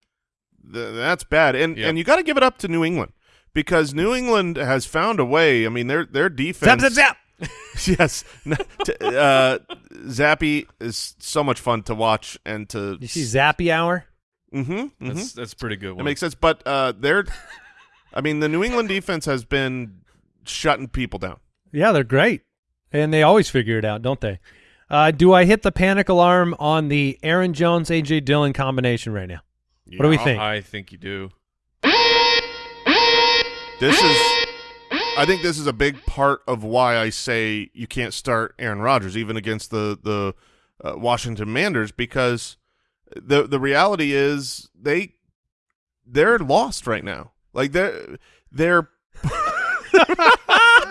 Th- that's bad. And
Yep.
and you got to give it up to New England because New England has found a way. I mean, their their defense.
Zap, zap, zap!
yes, N- t- uh, Zappy is so much fun to watch and to.
You see Zappy Hour?
Mm-hmm,
That's that's a pretty good.
That
One.
makes sense. But uh, they're, I mean, the New England defense has been shutting people down.
Yeah, they're great. And they always figure it out, don't they? Uh, do I hit the panic alarm on the Aaron Jones AJ Dillon combination right now? What do we think?
I think you do.
This is, I think this is a big part of why I say you can't start Aaron Rodgers even against the the uh, Washington Commanders because the the reality is they they're lost right now. Like they're they're.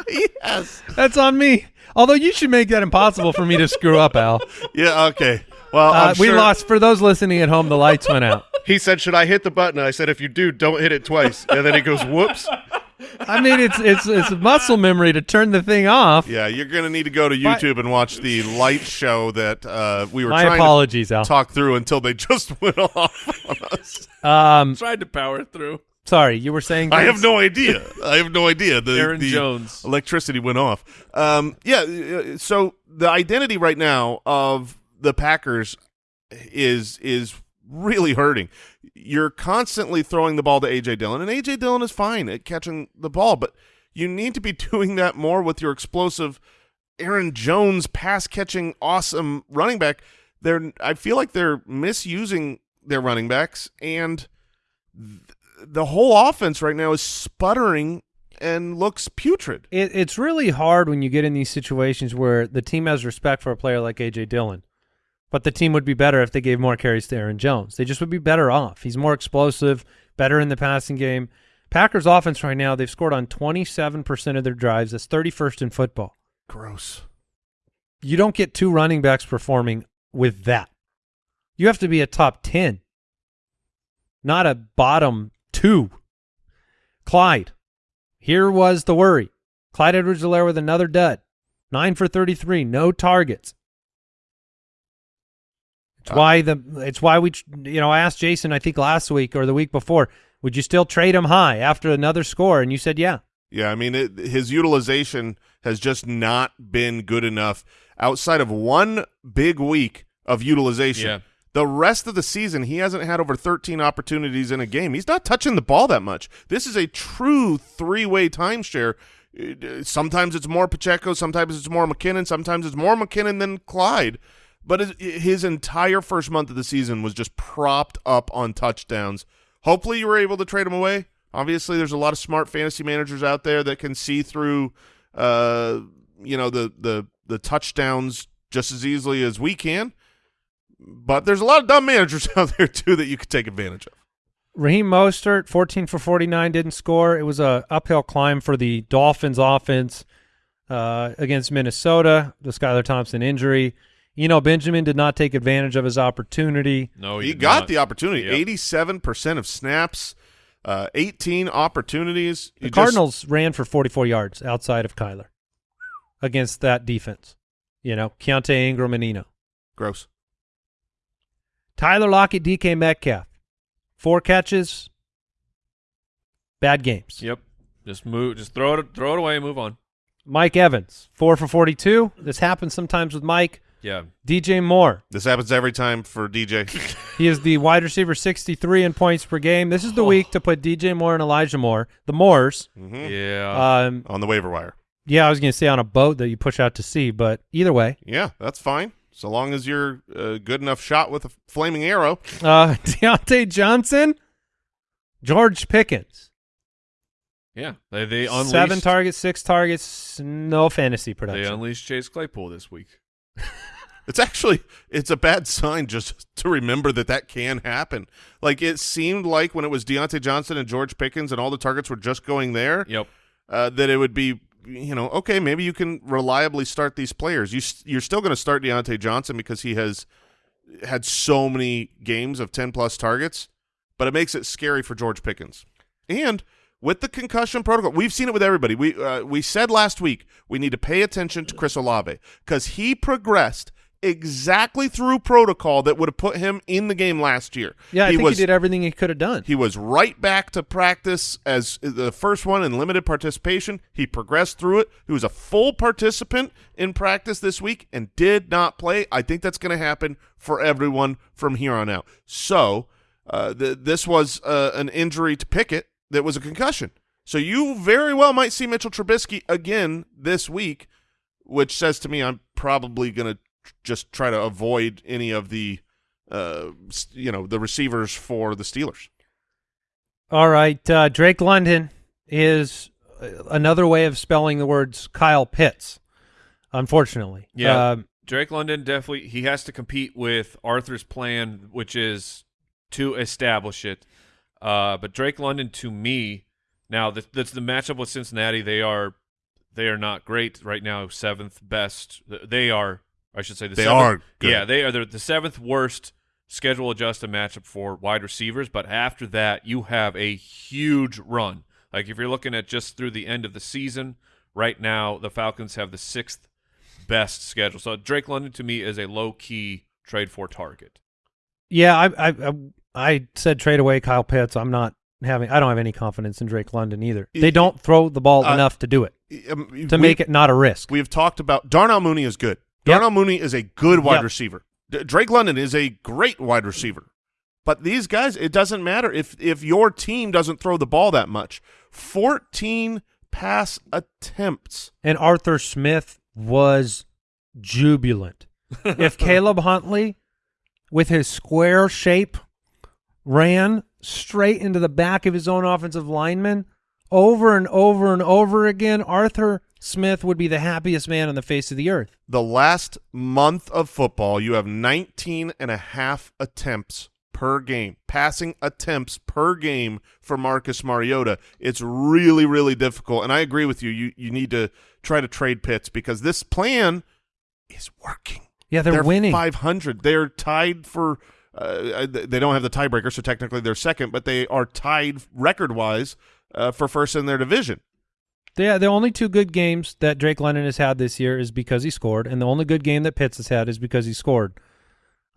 yes.
That's on me. Although you should make that impossible for me to screw up, Al.
Yeah. Okay. Well,
Uh,
I'm
we
sure-
lost. For those listening at home, the lights went out.
He said, "Should I hit the button?" I said, "If you do, don't hit it twice." And then he goes, "Whoops."
I mean, it's it's it's muscle memory to turn the thing off.
Yeah, you're going to need to go to
My-
YouTube and watch the light show that uh, we were
My
trying
apologies, Al.
to talk through until they just went off on us.
Um,
Tried to power through.
sorry, you were saying.
I have no idea. I have no idea. The,
Aaron
the
Jones.
electricity went off. Um, yeah, uh, so the identity right now of the Packers is is really hurting. You're constantly throwing the ball to AJ Dillon, and AJ Dillon is fine at catching the ball, but you need to be doing that more with your explosive Aaron Jones pass catching awesome running back. They're I feel like they're misusing their running backs and th- the whole offense right now is sputtering and looks putrid.
It, it's really hard when you get in these situations where the team has respect for a player like AJ Dillon, but the team would be better if they gave more carries to Aaron Jones. They just would be better off. He's more explosive, better in the passing game. Packers offense right now, they've scored on 27% of their drives. That's 31st in football.
Gross.
You don't get two running backs performing with that. You have to be a top 10, not a bottom two. Clyde. Here was the worry. Clyde Edwards-Helaire with another dud. Nine for 33, no targets. It's why the it's why we you know I asked Jason I think last week or the week before would you still trade him high after another score and you said yeah
Yeah, I mean it, his utilization has just not been good enough outside of one big week of utilization.
Yeah.
The rest of the season, he hasn't had over 13 opportunities in a game. He's not touching the ball that much. This is a true three-way timeshare. Uh, Sometimes it's more Pacheco, sometimes it's more McKinnon, sometimes it's more McKinnon than Clyde. But his, his entire first month of the season was just propped up on touchdowns. Hopefully you were able to trade him away, Obviously, there's a lot of smart fantasy managers out there that can see through, uh, you know, the the the touchdowns just as easily as we can. But there's a lot of dumb managers out there too that you could take advantage of.
Raheem Mostert, 14 for 49, didn't score. It was a uphill climb for the Dolphins offense uh, against Minnesota, the Skylar Thompson injury. You know, Benjamin did not take advantage of his opportunity.
No,
he
did
got
not.
the opportunity.
Yep.
Eighty-seven percent of snaps, uh, eighteen opportunities.
The
You just-
Cardinals ran for 44 yards outside of Kyler against that defense. You know, Keaontay Ingram and Eno.
gross.
Tyler Lockett, DK Metcalf, four catches, bad games.
Yep. Just move. Just throw it. Throw it away. and Move on.
Mike Evans, four for 42. This happens sometimes with Mike.
Yeah.
DJ Moore,
This happens every time for DJ.
he is the wide receiver 63 in points per game. This is the week to put DJ Moore and Elijah Moore, the Moores.
Mhm.
Yeah.
Um,
on the waiver wire.
yeah, I was going to say on a boat that you push out to sea, but either way,
Yeah, that's fine. So long as you're a good enough shot with a flaming arrow.
uh, Diontae Johnson, George Pickens,
yeah. They they unleashed.
seven targets, six targets, no fantasy production.
They
production.
unleashed Chase Claypool this week.
It's actually it's a bad sign just to remember that that can happen. Like it seemed like when it was Diontae Johnson and George Pickens and all the targets were just going there,
Yep.
uh, that it would be you know okay maybe you can reliably start these players. You you're still going to start Diontae Johnson because he has had so many games of ten plus targets, but it makes it scary for George Pickens and. With the concussion protocol, we've seen it with everybody. We uh, we said last week we need to pay attention to Chris Olave because he progressed exactly through protocol that would have put him in the game last year.
yeah, I
he
think
was
he did everything he could have done.
he was right back to practice as the first one in limited participation. He progressed through it. He was a full participant in practice this week and did not play. I think that's going to happen for everyone from here on out. So uh, th- this was uh, an injury to Pickett that was a concussion. So you very well might see Mitchell Trubisky again this week, which says to me I'm probably going to just try to avoid any of the uh, you know, the receivers for the Steelers.
All right, uh, Drake London is uh, another way of spelling the words Kyle Pitts. Unfortunately,
Yeah.
Um,
Drake London definitely he has to compete with Arthur's plan, which is to establish it. Uh, but Drake London, to me, now that that's the matchup with Cincinnati. They are they are not great right now. Seventh best. They are. I should say the
They
seventh,
are good.
Yeah, they are the, the seventh worst schedule adjusted matchup for wide receivers. But after that, you have a huge run. Like if you're looking at just through the end of the season, right now the Falcons have the sixth best schedule. So Drake London to me is a low key trade for target.
yeah, I, I I I said trade away Kyle Pitts. I'm not having. I don't have any confidence in Drake London either.
Y-
They don't throw the ball
uh,
enough to do it
Um,
to
we-
make it not a risk.
We've talked about Darnell Mooney is good.
Yep.
Darnell Mooney is a good wide
Yep.
receiver. D- Drake London is a great wide receiver. But these guys, it doesn't matter if if your team doesn't throw the ball that much. Fourteen pass attempts.
and Arthur Smith was jubilant. if Caleb Huntley, with his square shape, ran straight into the back of his own offensive lineman over and over and over again, Arthur Smith would be the happiest man on the face of the earth.
The last month of football, you have 19 and a half attempts per game, passing attempts per game for Marcus Mariota. It's really, really difficult. And I agree with you. You you need to try to trade Pitts because this plan is working.
Yeah, they're, winning.
500. They're tied for. Uh, they don't have the tiebreaker, so technically they're second, but they are tied record-wise uh, for first in their division.
Yeah, the only two good games that Drake London has had this year is because he scored, and the only good game that Pitts has had is because he scored.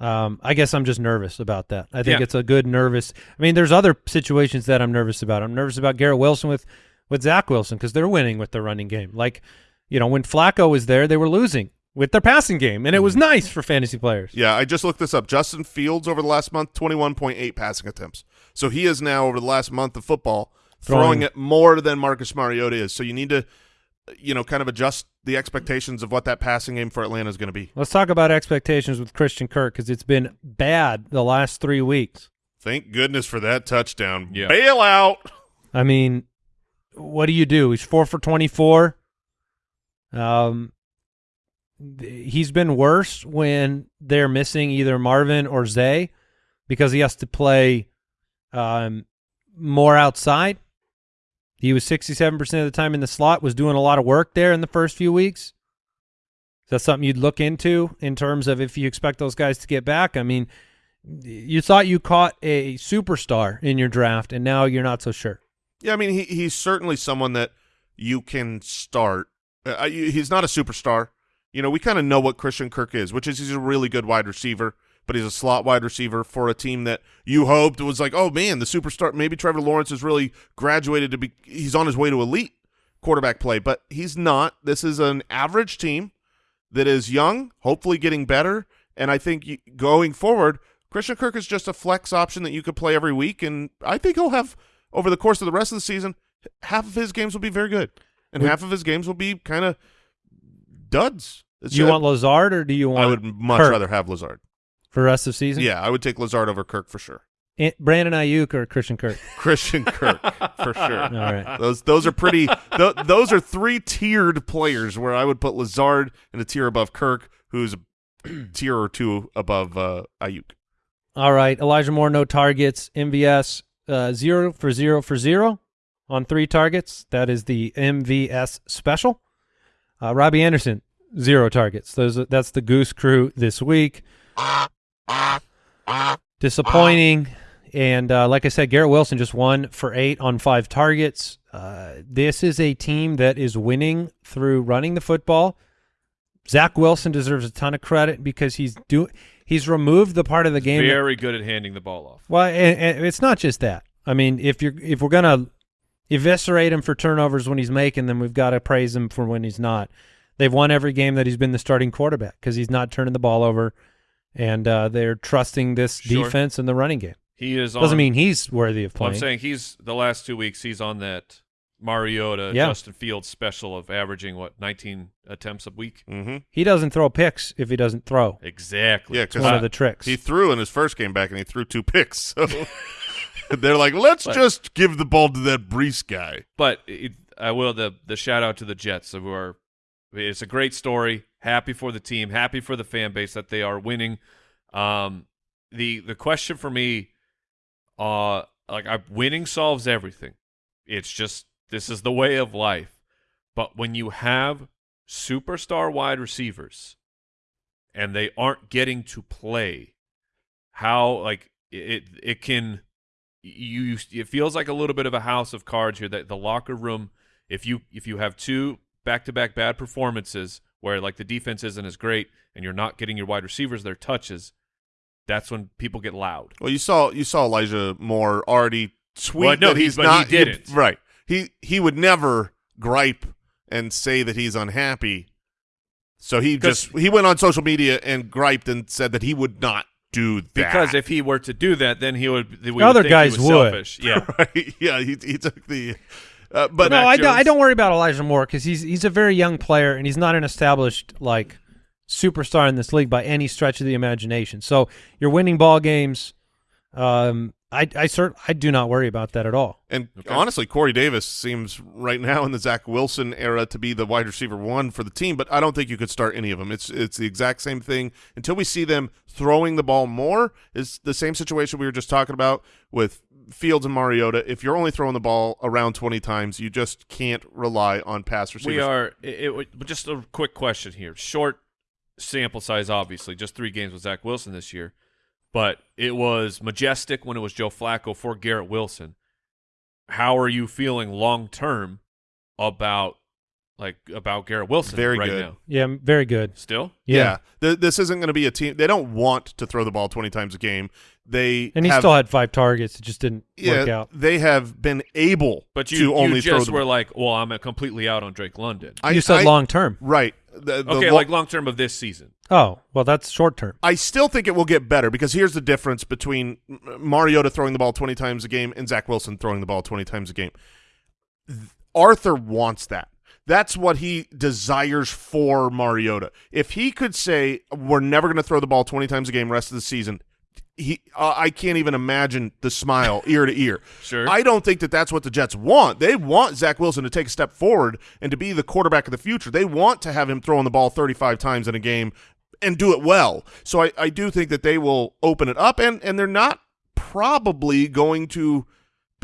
Um, I guess I'm just nervous about that. I think
Yeah.
it's a good nervous. I mean, there's other situations that I'm nervous about. I'm nervous about Garrett Wilson with with Zach Wilson because they're winning with their running game. Like, you know, when Flacco was there, they were losing with their passing game, and it was nice for fantasy players.
Yeah, I just looked this up. Justin Fields over the last month, 21.8 passing attempts. So he is now over the last month of football throwing,
Throwing.
it more than Marcus Mariota is. So you need to, you know, kind of adjust the expectations of what that passing game for Atlanta is going to be.
Let's talk about expectations with Christian Kirk because it's been bad the last three weeks.
Thank goodness for that touchdown.
Yeah.
Bail out.
I mean, what do you do? He's four for twenty-four. Um, he's been worse when they're missing either Marvin or Zay because he has to play um, more outside. He was sixty-seven percent of the time in the slot. Was doing a lot of work there in the first few weeks. Is that something you'd look into in terms of if you expect those guys to get back? I mean, you thought you caught a superstar in your draft, and now you're not so sure.
Yeah, I mean, he he's certainly someone that you can start. Uh, he's not a superstar. You know, we kind of know what Christian Kirk is, which is he's a really good wide receiver, but he's a slot wide receiver for a team that you hoped was like, oh man, the superstar. Maybe Trevor Lawrence has really graduated to be. He's on his way to elite quarterback play, but he's not. This is an average team that is young, hopefully getting better, and I think you, going forward, Christian Kirk is just a flex option that you could play every week, and I think he'll have over the course of the rest of the season, half of his games will be very good, and half of his games will be kind of duds. It's
Do you
just-
want Lazard or do you want
I would much
Kirk
rather have Lazard.
For the rest of the season?
Yeah, I would take Lazard over Kirk for sure.
Brandon Aiyuk or Christian Kirk?
Christian Kirk for sure.
All right.
Those those are pretty. th- those are three tiered players where I would put Lazard in a tier above Kirk, who's a tier or two above uh, Ayuk.
All right. Elijah Moore, no targets. MVS, uh, zero for zero for zero on three targets. That is the MVS special. Uh, Robbie Anderson, zero targets. Those that's the Goose Crew this week. Disappointing. And uh, like I said, Garrett Wilson just one for eight on five targets. Uh, this is a team that is winning through running the football. Zach Wilson deserves a ton of credit because he's do he's removed the part of the game that-
Very good at handing the ball off.
well, and, and it's not just that. I mean, if you're if we're gonna eviscerate him for turnovers when he's making them, we've got to praise him for when he's not. They've won every game that he's been the starting quarterback because he's not turning the ball over, and uh, they're trusting this
Sure.
defense in the running game.
He is
Doesn't
on,
mean he's worthy of
Well,
playing.
I'm saying he's the last two weeks he's on that Mariota
Yeah.
Justin Fields special of averaging what 19 attempts a week.
Mm-hmm.
he doesn't throw picks if he doesn't throw.
Exactly.
Yeah,
It's
'cause
one
I-
of the tricks.
He threw in his first game back, and he threw two picks. So they're like, let's just give the ball to that Breece guy.
But it, I will the the shout out to the Jets who are. It's a great story. Happy for the team. Happy for the fan base that they are winning. Um, the the question for me, uh, like I, winning solves everything. It's just this is the way of life. But when you have superstar wide receivers, and they aren't getting to play, how like it it can you it feels like a little bit of a house of cards here that the locker room if you if you have two back-to-back bad performances where like the defense isn't as great and you're not getting your wide receivers their touches that's when people get loud
Well, you saw you saw Elijah Moore already tweet
Well, no,
that he's
but he
not
didn't.
right. He he would never gripe and say that he's unhappy. So he just he went on social media and griped and said that he would not do that.
because if he were to do that then he would we would
Other
think he
guys
was
would.
selfish. yeah
right, yeah, he he took the uh, but
no, I, don't- I don't worry about Elijah Moore because he's he's a very young player and he's not an established like superstar in this league by any stretch of the imagination. So you're winning ball games. Um, I I cert I do not worry about that at all.
And honestly, Corey Davis seems right now in the Zach Wilson era to be the wide receiver one for the team, but I don't think you could start any of them. It's it's the exact same thing until we see them throwing the ball more. Is the same situation we were just talking about with Fields and Mariota. If you're only throwing the ball around 20 times, you just can't rely on pass receivers.
we are it, it, but just a quick question here short sample size obviously just three games with Zach Wilson this year but it was majestic when it was Joe Flacco for Garrett Wilson how are you feeling long term about like about Garrett Wilson
Very
right
good.
now
Yeah, very good.
still
Yeah,
Th- this isn't going to be a team. They don't want to throw the ball 20 times a game. They
and he
have,
still had five targets. It just didn't work out.
they have been able
but you,
to
you
only throw
just were like well I'm completely out on Drake London
you said long term.
Right. The- the
okay
lo-
like long term of this season
Oh, well, that's short term.
I still think it will get better because here's the difference between M- Mariota throwing the ball 20 times a game and Zach Wilson throwing the ball 20 times a game. Th- Arthur wants that. That's what he desires for Mariota. If he could say, we're never going to throw the ball 20 times a game rest of the season, he uh, I can't even imagine the smile ear to ear.
Sure.
I don't think that that's what the Jets want. They want Zach Wilson to take a step forward and to be the quarterback of the future. They want to have him throwing the ball 35 times in a game and do it well. So I, I do think that they will open it up, and and they're not probably going to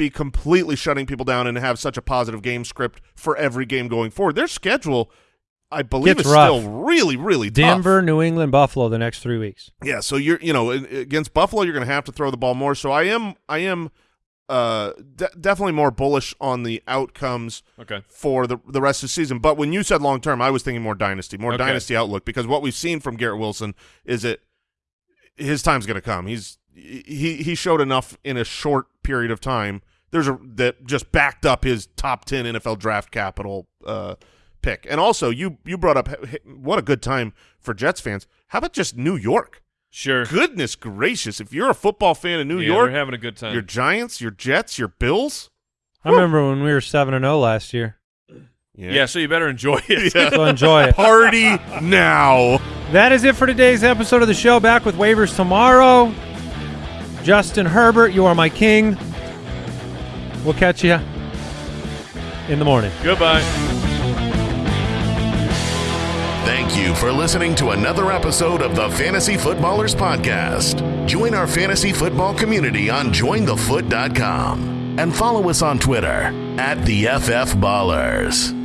be completely shutting people down and have such a positive game script for every game going forward. Their schedule, I believe,
Gets
is
rough.
still really, really tough.
Denver, New England, Buffalo the next three weeks.
Yeah, so you're you know against Buffalo you're going to have to throw the ball more. So I am I am uh de- definitely more bullish on the outcomes
Okay.
for the the rest of the season. But when you said long term, I was thinking more dynasty, more
Okay.
dynasty outlook because what we've seen from Garrett Wilson is that his time's going to come. He's he he showed enough in a short period of time. There's a that just backed up his top 10 NFL draft capital uh pick. And also you you brought up h- h- what a good time for Jets fans. How about just New York?
Sure.
Goodness gracious! If you're a football fan in New
yeah,
York,
you're having a good time.
your Giants, your Jets, your Bills.
I remember when we were seven and zero last year.
yeah, so you better enjoy it.
So enjoy it.
Party now.
That is it for today's episode of the show. Back with waivers tomorrow. Justin Herbert, you are my king. We'll catch you in the morning.
Goodbye.
Thank you for listening to another episode of the Fantasy Footballers Podcast. Join our fantasy football community on jointhefoot.com and follow us on Twitter at the FF Ballers.